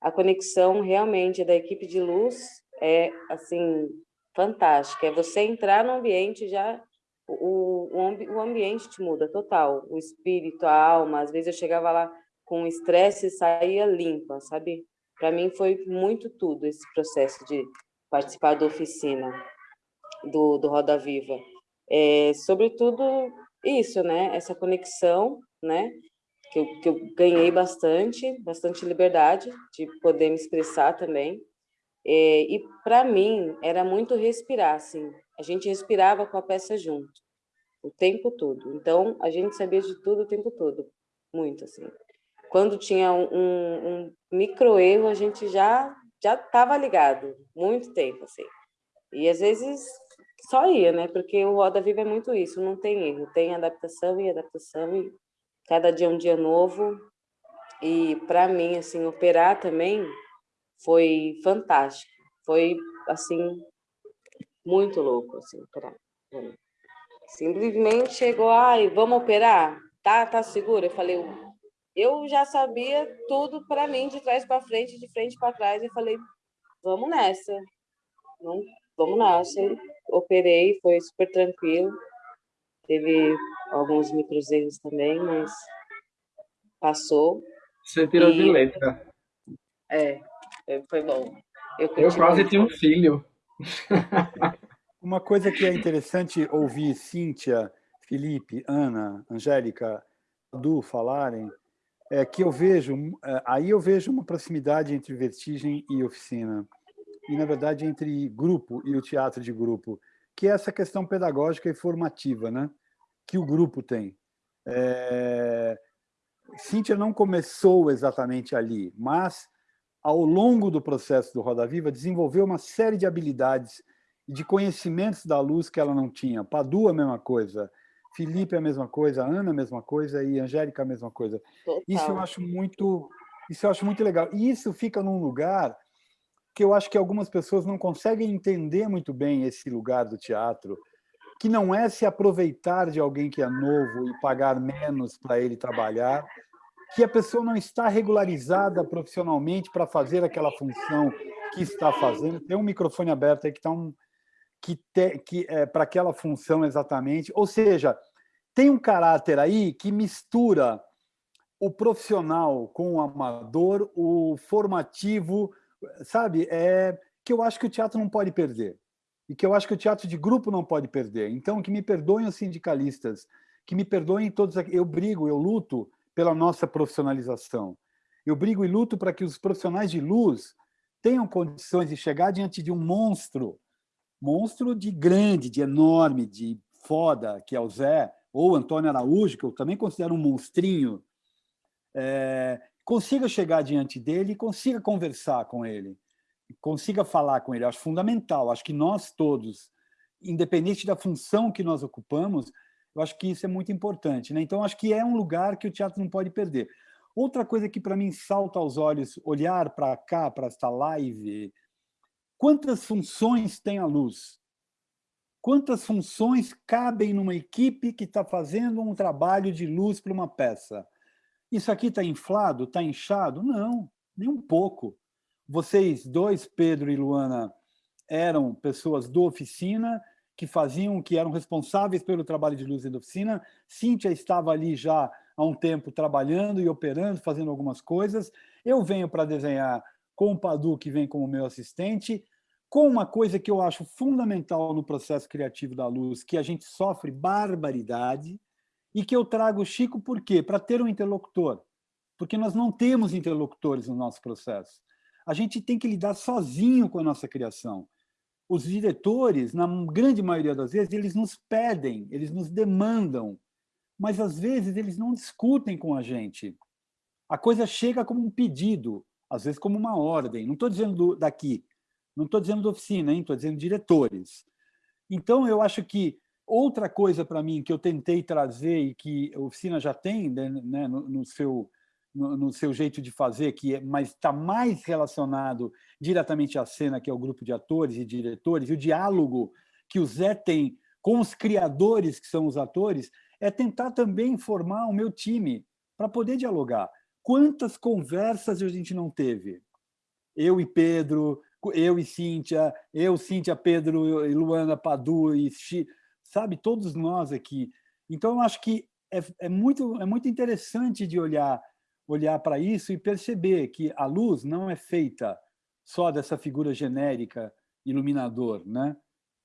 a conexão realmente da equipe de luz é, assim, fantástica. É você entrar no ambiente já o, o, o ambiente te muda total, o espírito, a alma. Às vezes eu chegava lá com estresse saía limpa, sabe? Para mim foi muito tudo esse processo de participar da oficina do, do Roda Viva. É, sobretudo isso, né? Essa conexão, né? Que eu, que eu ganhei bastante, bastante liberdade de poder me expressar também. É, e para mim era muito respirar, assim. A gente respirava com a peça junto, o tempo todo. Então a gente sabia de tudo o tempo todo, muito assim quando tinha um, um micro erro, a gente já já estava ligado, muito tempo, assim. E às vezes só ia, né? Porque o Roda Viva é muito isso, não tem erro, tem adaptação e adaptação, e cada dia é um dia novo. E para mim, assim, operar também foi fantástico. Foi, assim, muito louco, assim, operar. Simplesmente chegou, ai, vamos operar? Tá, tá seguro? Eu falei, eu já sabia tudo para mim, de trás para frente, de frente para trás, e falei, vamos nessa, vamos, vamos nessa. Operei, foi super tranquilo, teve alguns micros erros também, mas passou. Você tirou e... de letra. É, é foi bom. Eu, eu quase tinha um filho. Uma coisa que é interessante ouvir Cíntia, Felipe, Ana, Angélica, Du falarem é que eu vejo, é, aí eu vejo uma proximidade entre vertigem e oficina, e na verdade entre grupo e o teatro de grupo, que é essa questão pedagógica e formativa, né? que o grupo tem. É... Cíntia não começou exatamente ali, mas, ao longo do processo do Roda Viva, desenvolveu uma série de habilidades e de conhecimentos da luz que ela não tinha. Padu, a mesma coisa. Felipe, a mesma coisa. Ana, a mesma coisa. E Angélica, a mesma coisa. Total. Isso eu acho muito... Isso eu acho muito legal. E isso fica num lugar que eu acho que algumas pessoas não conseguem entender muito bem esse lugar do teatro, que não é se aproveitar de alguém que é novo e pagar menos para ele trabalhar, que a pessoa não está regularizada profissionalmente para fazer aquela função que está fazendo. Tem um microfone aberto aí que está um que, te, que é para aquela função exatamente. Ou seja, tem um caráter aí que mistura o profissional com o amador, o formativo, sabe? É que eu acho que o teatro não pode perder e que eu acho que o teatro de grupo não pode perder. Então, que me perdoem os sindicalistas, que me perdoem todos. Eu brigo, eu luto pela nossa profissionalização. Eu brigo e luto para que os profissionais de luz tenham condições de chegar diante de um monstro, monstro de grande, de enorme, de foda, que é o Zé, ou Antônio Araújo, que eu também considero um monstrinho, é, consiga chegar diante dele e consiga conversar com ele consiga falar com ele. Acho fundamental. Acho que nós todos, independente da função que nós ocupamos, eu acho que isso é muito importante. Né? Então, acho que é um lugar que o teatro não pode perder. Outra coisa que, para mim, salta aos olhos, olhar para cá, para esta live, quantas funções tem a luz? Quantas funções cabem numa equipe que está fazendo um trabalho de luz para uma peça? Isso aqui está inflado? Está inchado? Não, nem um pouco. Vocês dois, Pedro e Luana, eram pessoas do oficina, que faziam, que eram responsáveis pelo trabalho de luz da oficina. Cíntia estava ali já há um tempo trabalhando e operando, fazendo algumas coisas. Eu venho para desenhar com o Padu, que vem como meu assistente, com uma coisa que eu acho fundamental no processo criativo da luz, que a gente sofre barbaridade, e que eu trago Chico por quê? Para ter um interlocutor. Porque nós não temos interlocutores no nosso processo a gente tem que lidar sozinho com a nossa criação. Os diretores, na grande maioria das vezes, eles nos pedem, eles nos demandam, mas às vezes eles não discutem com a gente. A coisa chega como um pedido, às vezes como uma ordem. Não estou dizendo do, daqui, não estou dizendo oficina, estou dizendo diretores. Então, eu acho que outra coisa para mim que eu tentei trazer e que a oficina já tem né, né no, no seu no, no, seu jeito de fazer, que é, mas está mais relacionado diretamente à cena, que é o grupo de atores e diretores, e o diálogo que o Zé tem com os criadores, que são os atores, é tentar também formar o meu time para poder dialogar. Quantas conversas a gente não teve? Eu e Pedro, eu e Cíntia, eu, Cíntia, Pedro e Luana Padu, e sabe, todos nós aqui. Então, eu acho que é, é, muito, é muito interessante de olhar olhar para isso e perceber que a luz não é feita só dessa figura genérica iluminador, né?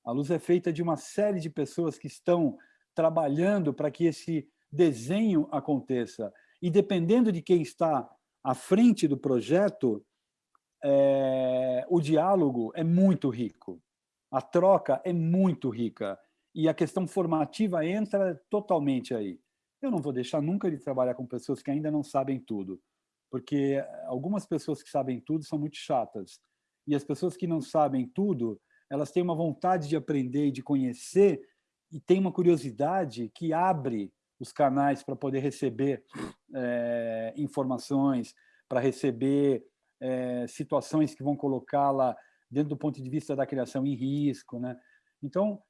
A luz é feita de uma série de pessoas que estão trabalhando para que esse desenho aconteça. E dependendo de quem está à frente do projeto, é, o diálogo é muito rico, a troca é muito rica, e a questão formativa entra totalmente aí. Eu não vou deixar nunca de trabalhar com pessoas que ainda não sabem tudo, porque algumas pessoas que sabem tudo são muito chatas. E as pessoas que não sabem tudo, elas têm uma vontade de aprender e de conhecer e têm uma curiosidade que abre os canais para poder receber é, informações, para receber é, situações que vão colocá-la dentro do ponto de vista da criação em risco, né? Então,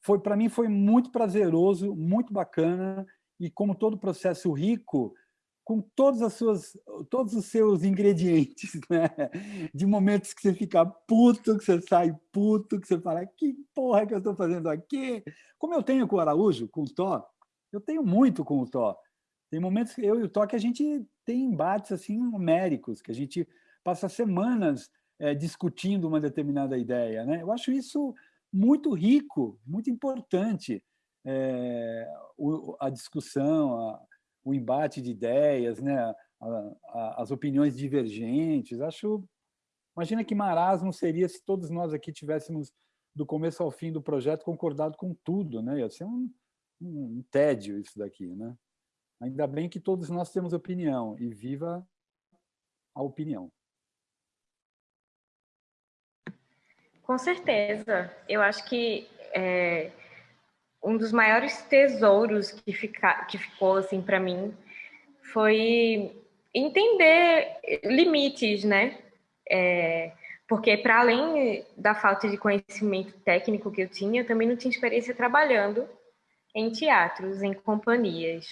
foi para mim foi muito prazeroso, muito bacana e como todo processo rico, com todas as suas, todos os seus ingredientes, né? De momentos que você fica puto, que você sai puto, que você fala, que porra que eu estou fazendo aqui? Como eu tenho com o Araújo, com o Tó, eu tenho muito com o Tó. Tem momentos que eu e o Tó que a gente tem embates assim numéricos, que a gente passa semanas é, discutindo uma determinada ideia, né? Eu acho isso muito rico, muito importante é, o, a discussão, a, o embate de ideias, né, a, a, as opiniões divergentes. Acho, imagina que marasmo seria se todos nós aqui tivéssemos do começo ao fim do projeto concordado com tudo, né? Ia ser um, um, um tédio isso daqui, né? Ainda bem que todos nós temos opinião, e viva a opinião. Com certeza. Eu acho que é, um dos maiores tesouros que, fica, que ficou assim para mim foi entender limites, né? É, porque para além da falta de conhecimento técnico que eu tinha, eu também não tinha experiência trabalhando em teatros, em companhias.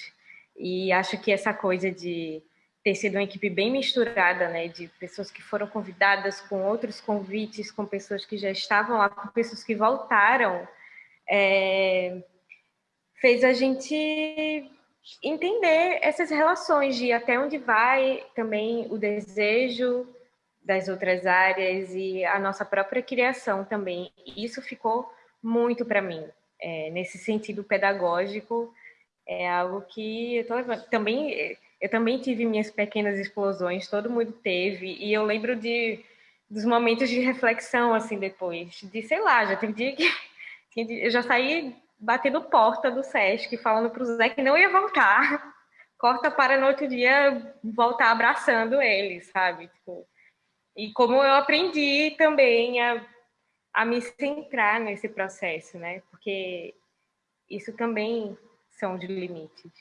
E acho que essa coisa de ter sido uma equipe bem misturada, né, de pessoas que foram convidadas com outros convites, com pessoas que já estavam lá, com pessoas que voltaram, é, fez a gente entender essas relações de até onde vai também o desejo das outras áreas e a nossa própria criação também. Isso ficou muito para mim, é, nesse sentido pedagógico, é algo que eu tô, também eu também tive minhas pequenas explosões, todo mundo teve, e eu lembro de dos momentos de reflexão assim depois, de sei lá, já teve dia que eu já saí batendo porta do SESC, falando para o Zé que não ia voltar, corta para no outro dia voltar abraçando ele, sabe? Tipo, e como eu aprendi também a, a me centrar nesse processo, né? Porque isso também são de limites.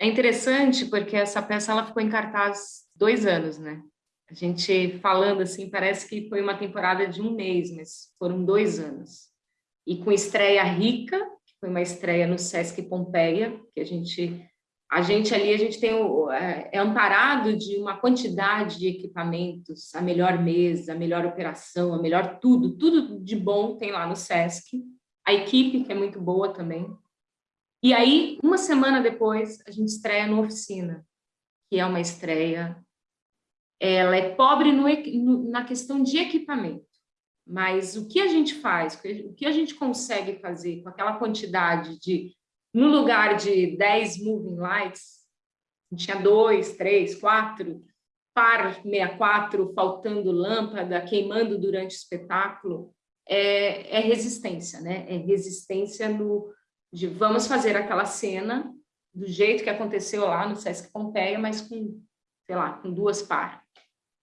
É interessante porque essa peça ela ficou em cartaz dois anos, né? A gente falando assim, parece que foi uma temporada de um mês, mas foram dois anos. E com estreia rica, que foi uma estreia no Sesc Pompeia, que a gente, a gente ali, a gente tem o, é, é amparado de uma quantidade de equipamentos, a melhor mesa, a melhor operação, a melhor tudo, tudo de bom tem lá no Sesc. A equipe, que é muito boa também, e aí, uma semana depois, a gente estreia no Oficina, que é uma estreia. Ela é pobre no, no, na questão de equipamento, mas o que a gente faz, o que a gente consegue fazer com aquela quantidade de, no lugar de 10 moving lights, tinha dois, três, quatro, par 64, faltando lâmpada, queimando durante o espetáculo, é, é resistência, né? É resistência no, de vamos fazer aquela cena do jeito que aconteceu lá no Sesc Pompeia, mas com, sei lá, com duas par.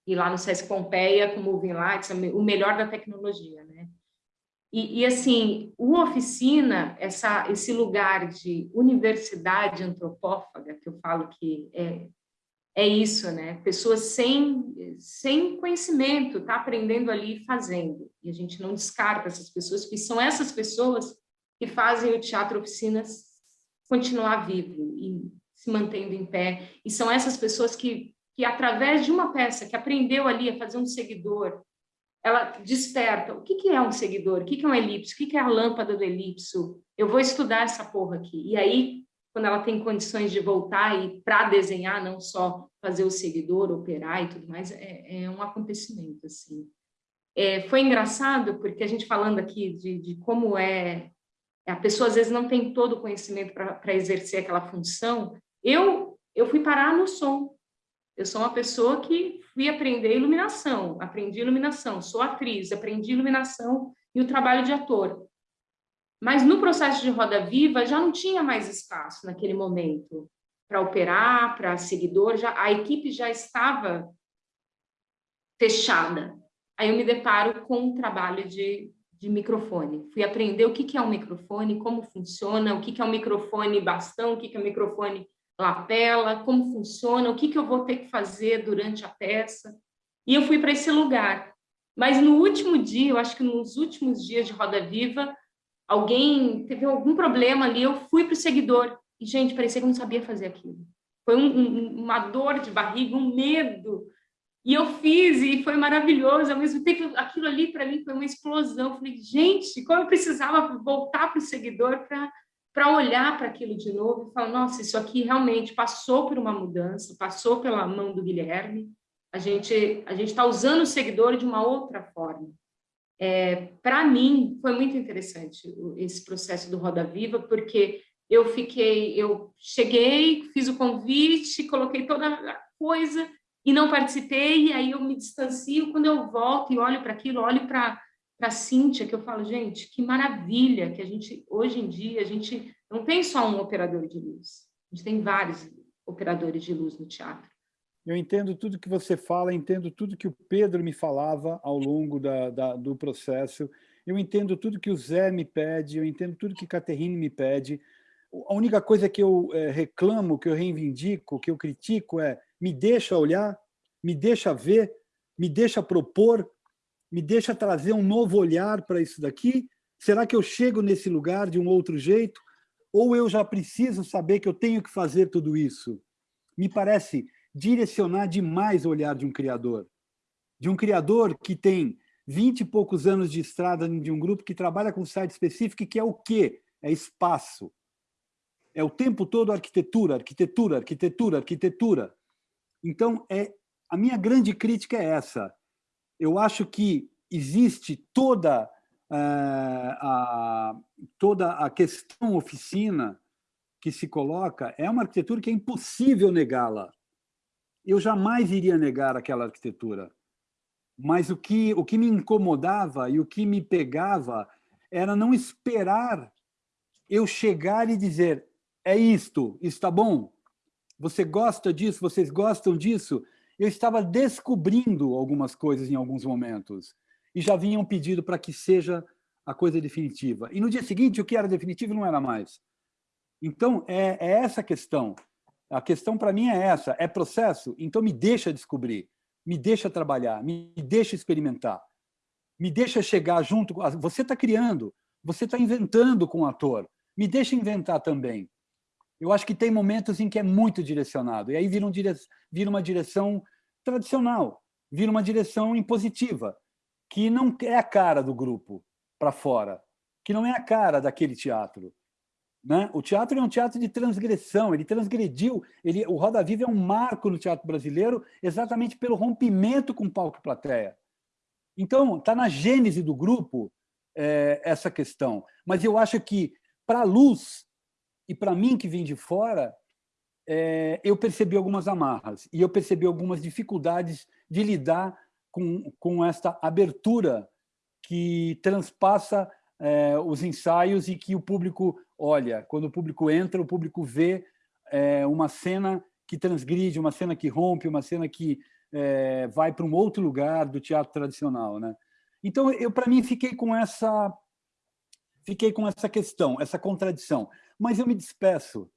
E lá no Sesc Pompeia, com Moving Lights, o melhor da tecnologia, né? E, e assim, o Oficina, essa, esse lugar de universidade antropófaga, que eu falo que é, é isso, né? Pessoas sem, sem conhecimento, tá aprendendo ali fazendo. E a gente não descarta essas pessoas, porque são essas pessoas que fazem o Teatro Oficinas continuar vivo e se mantendo em pé. E são essas pessoas que, que através de uma peça, que aprendeu ali a fazer um seguidor, ela desperta. O que, que é um seguidor? O que, que é um elipso? O que, que é a lâmpada do elipso? Eu vou estudar essa porra aqui. E aí, quando ela tem condições de voltar e para desenhar, não só fazer o seguidor, operar e tudo mais, é, é um acontecimento, assim. É, foi engraçado, porque a gente falando aqui de, de como é a pessoa às vezes não tem todo o conhecimento para exercer aquela função. Eu, eu fui parar no som. Eu sou uma pessoa que fui aprender iluminação, aprendi iluminação, sou atriz, aprendi iluminação e o trabalho de ator. Mas no processo de Roda Viva já não tinha mais espaço naquele momento para operar, para seguidor, já, a equipe já estava fechada. Aí eu me deparo com um trabalho de de microfone. Fui aprender o que, que é um microfone, como funciona, o que, que é um microfone bastão, o que, que é um microfone lapela, como funciona, o que, que eu vou ter que fazer durante a peça. E eu fui para esse lugar. Mas no último dia, eu acho que nos últimos dias de Roda Viva, alguém teve algum problema ali, eu fui para o seguidor. E, gente, parecia que eu não sabia fazer aquilo. Foi um, um, uma dor de barriga, um medo e eu fiz e foi maravilhoso. Ao mesmo tempo, aquilo ali para mim foi uma explosão. Falei, gente, como eu precisava voltar para o seguidor para olhar para aquilo de novo e falar: nossa, isso aqui realmente passou por uma mudança, passou pela mão do Guilherme. A gente a gente está usando o seguidor de uma outra forma. É, para mim foi muito interessante esse processo do Roda Viva, porque eu fiquei, eu cheguei, fiz o convite, coloquei toda a coisa e não participei, e aí eu me distancio, quando eu volto e olho para aquilo, olho para para a Cíntia, que eu falo, gente, que maravilha que a gente, hoje em dia, a gente não tem só um operador de luz, a gente tem vários operadores de luz no teatro. Eu entendo tudo que você fala, entendo tudo que o Pedro me falava ao longo da, da, do processo, eu entendo tudo que o Zé me pede, eu entendo tudo que Caterine me pede. A única coisa que eu é, reclamo, que eu reivindico, que eu critico é me deixa olhar, me deixa ver, me deixa propor, me deixa trazer um novo olhar para isso daqui? Será que eu chego nesse lugar de um outro jeito? Ou eu já preciso saber que eu tenho que fazer tudo isso? Me parece direcionar demais o olhar de um criador. De um criador que tem vinte e poucos anos de estrada de um grupo que trabalha com site específico que é o quê? É espaço. É o tempo todo arquitetura, arquitetura, arquitetura, arquitetura. Então, é, a minha grande crítica é essa eu acho que existe toda, uh, a, toda a questão oficina que se coloca, é uma arquitetura que é impossível negá-la. Eu jamais iria negar aquela arquitetura. Mas o que, o que me incomodava e o que me pegava era não esperar eu chegar e dizer é isto, está bom? Você gosta disso? Vocês gostam disso? eu estava descobrindo algumas coisas em alguns momentos e já vinham pedido para que seja a coisa definitiva. E no dia seguinte, o que era definitivo não era mais. Então, é, é essa a questão. A questão para mim é essa, é processo, então me deixa descobrir, me deixa trabalhar, me deixa experimentar, me deixa chegar junto, você está criando, você está inventando com o ator, me deixa inventar também. Eu acho que tem momentos em que é muito direcionado, e aí vira, um dire... vira uma direção tradicional, vira uma direção impositiva, que não é a cara do grupo para fora, que não é a cara daquele teatro. Né? O teatro é um teatro de transgressão, ele transgrediu, ele, o Roda Viva é um marco no teatro brasileiro exatamente pelo rompimento com palco e plateia. Então, está na gênese do grupo é, essa questão. Mas eu acho que, para a luz, e para mim que vim de fora, é, eu percebi algumas amarras e eu percebi algumas dificuldades de lidar com, com esta abertura que transpassa é, os ensaios e que o público olha. Quando o público entra, o público vê é, uma cena que transgride, uma cena que rompe, uma cena que é, vai para um outro lugar do teatro tradicional. Né? Então, eu para mim fiquei com essa fiquei com essa questão, essa contradição. Mas eu me despeço,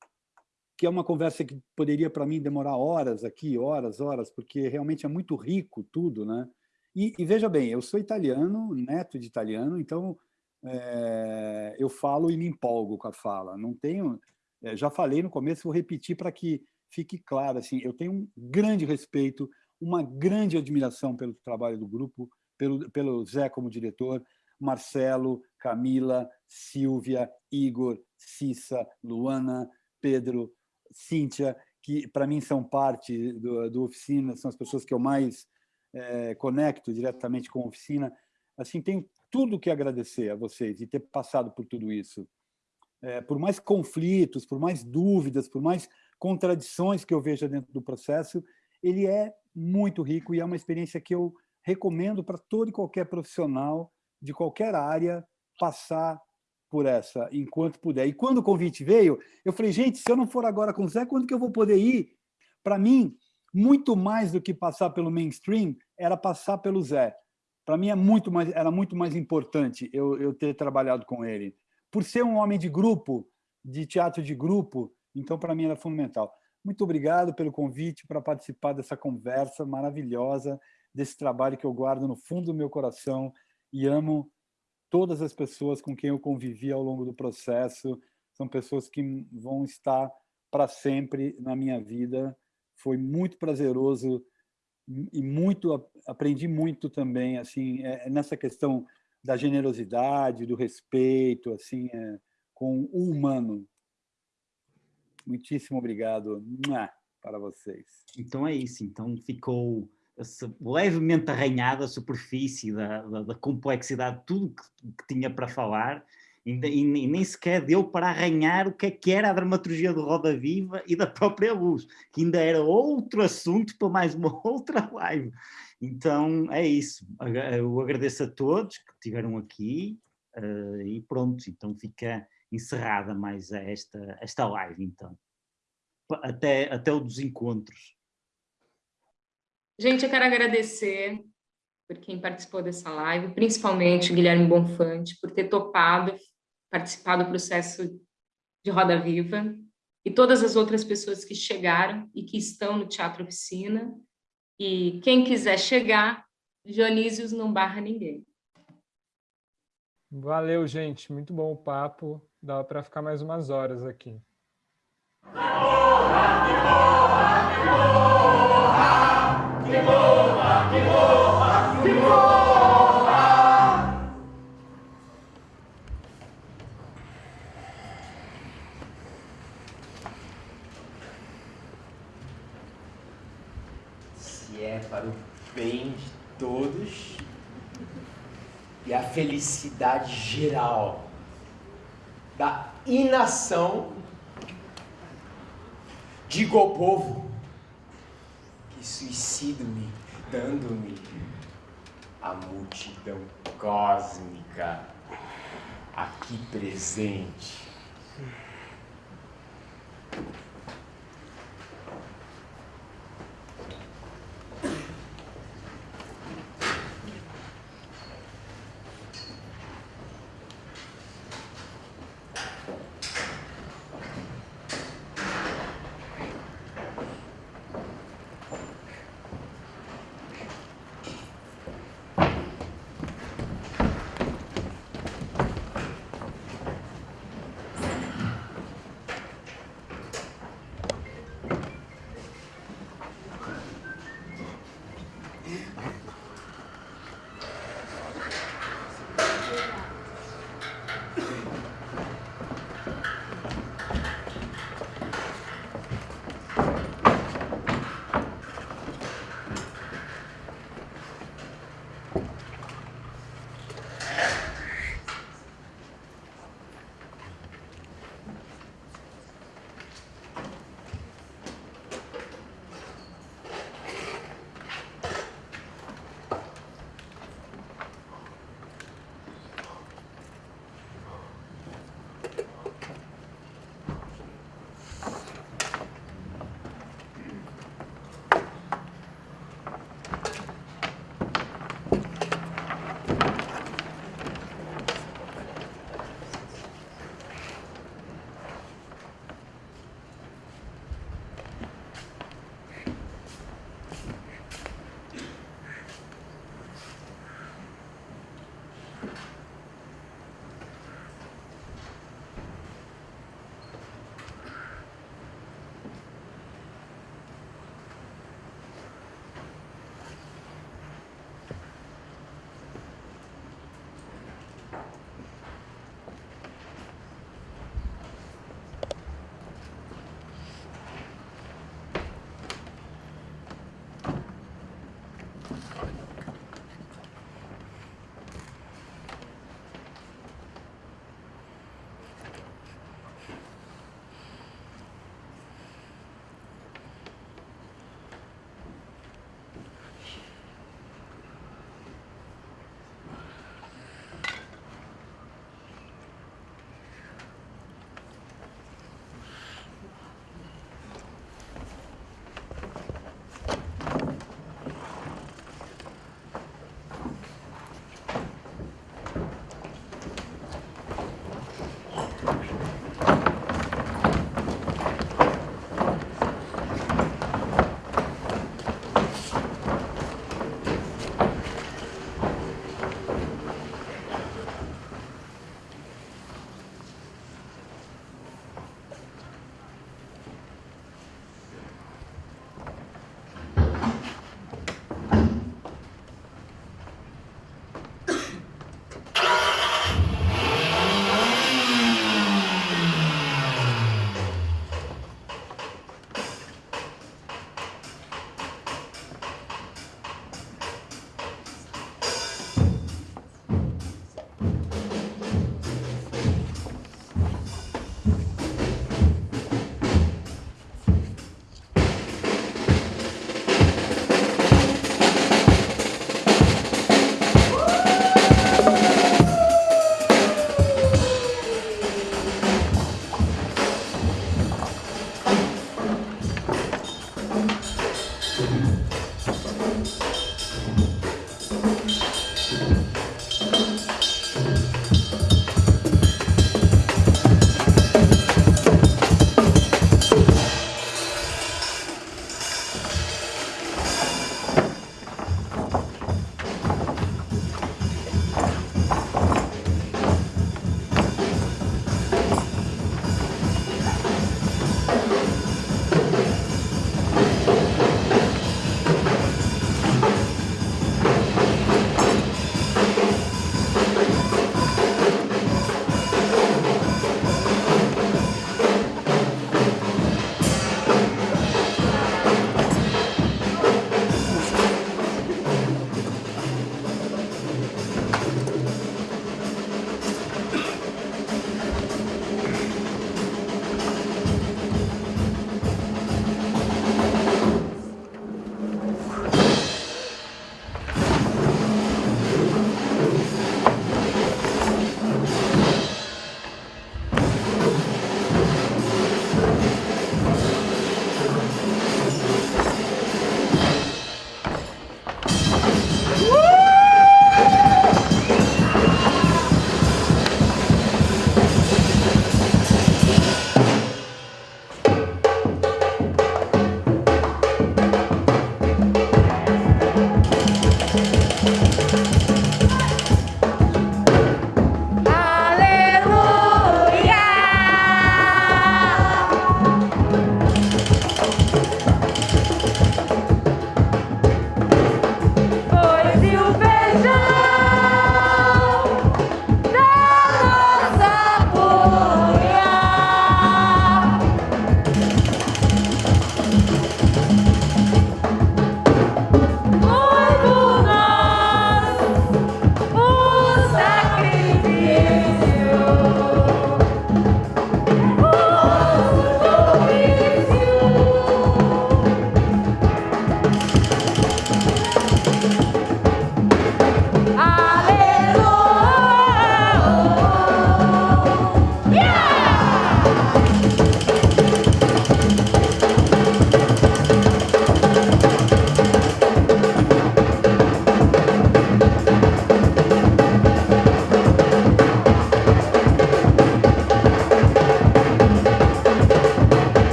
que é uma conversa que poderia, para mim, demorar horas aqui, horas, horas, porque realmente é muito rico tudo, né? E, e veja bem, eu sou italiano, neto de italiano, então é, eu falo e me empolgo com a fala. Não tenho, é, já falei no começo, vou repetir para que fique claro. Assim, eu tenho um grande respeito, uma grande admiração pelo trabalho do grupo, pelo, pelo Zé como diretor, Marcelo, Camila, Silvia, Igor, Cissa, Luana, Pedro, Cíntia, que para mim são parte do, do, Oficina, são as pessoas que eu mais é, conecto diretamente com a Oficina. Assim, tenho tudo que agradecer a vocês e ter passado por tudo isso. É, por mais conflitos, por mais dúvidas, por mais contradições que eu veja dentro do processo, ele é muito rico e é uma experiência que eu recomendo para todo e qualquer profissional de qualquer área passar por essa, enquanto puder. E quando o convite veio, eu falei, gente, se eu não for agora com o Zé, quando que eu vou poder ir? Para mim, muito mais do que passar pelo mainstream, era passar pelo Zé. Para mim é muito mais, era muito mais importante eu, eu ter trabalhado com ele. Por ser um homem de grupo, de teatro de grupo, então para mim era fundamental. Muito obrigado pelo convite para participar dessa conversa maravilhosa, desse trabalho que eu guardo no fundo do meu coração e amo todas as pessoas com quem eu convivi ao longo do processo. São pessoas que vão estar para sempre na minha vida. Foi muito prazeroso e muito aprendi muito também assim é, é, nessa questão da generosidade, do respeito, assim, é, com o humano. Muitíssimo obrigado para vocês. Então é isso. Então ficou levemente arranhada a superfície da, da, da complexidade de tudo que, que, tinha para falar e, e, nem sequer deu para arranhar o que é que era a dramaturgia do Roda Viva e da própria Luz, que ainda era outro assunto para mais uma outra live. Então é isso, eu agradeço a todos que estiveram aqui uh, e pronto, então fica encerrada mais esta, esta live então. Até, até o dos encontros. Gente, eu quero agradecer por quem participou dessa live, principalmente o Guilherme Bonfante, por ter topado participar do processo de Roda Viva, e todas as outras pessoas que chegaram e que estão no Teatro Oficina. E quem quiser chegar, Dionísios não barra ninguém. Valeu, gente. Muito bom o papo. Dá para ficar mais umas horas aqui. Que morra, que morra, que morra, que que morra. para o bem de todos e a felicidade geral da inação, digo ao povo que suicido-me dando-me a multidão cósmica aqui presente.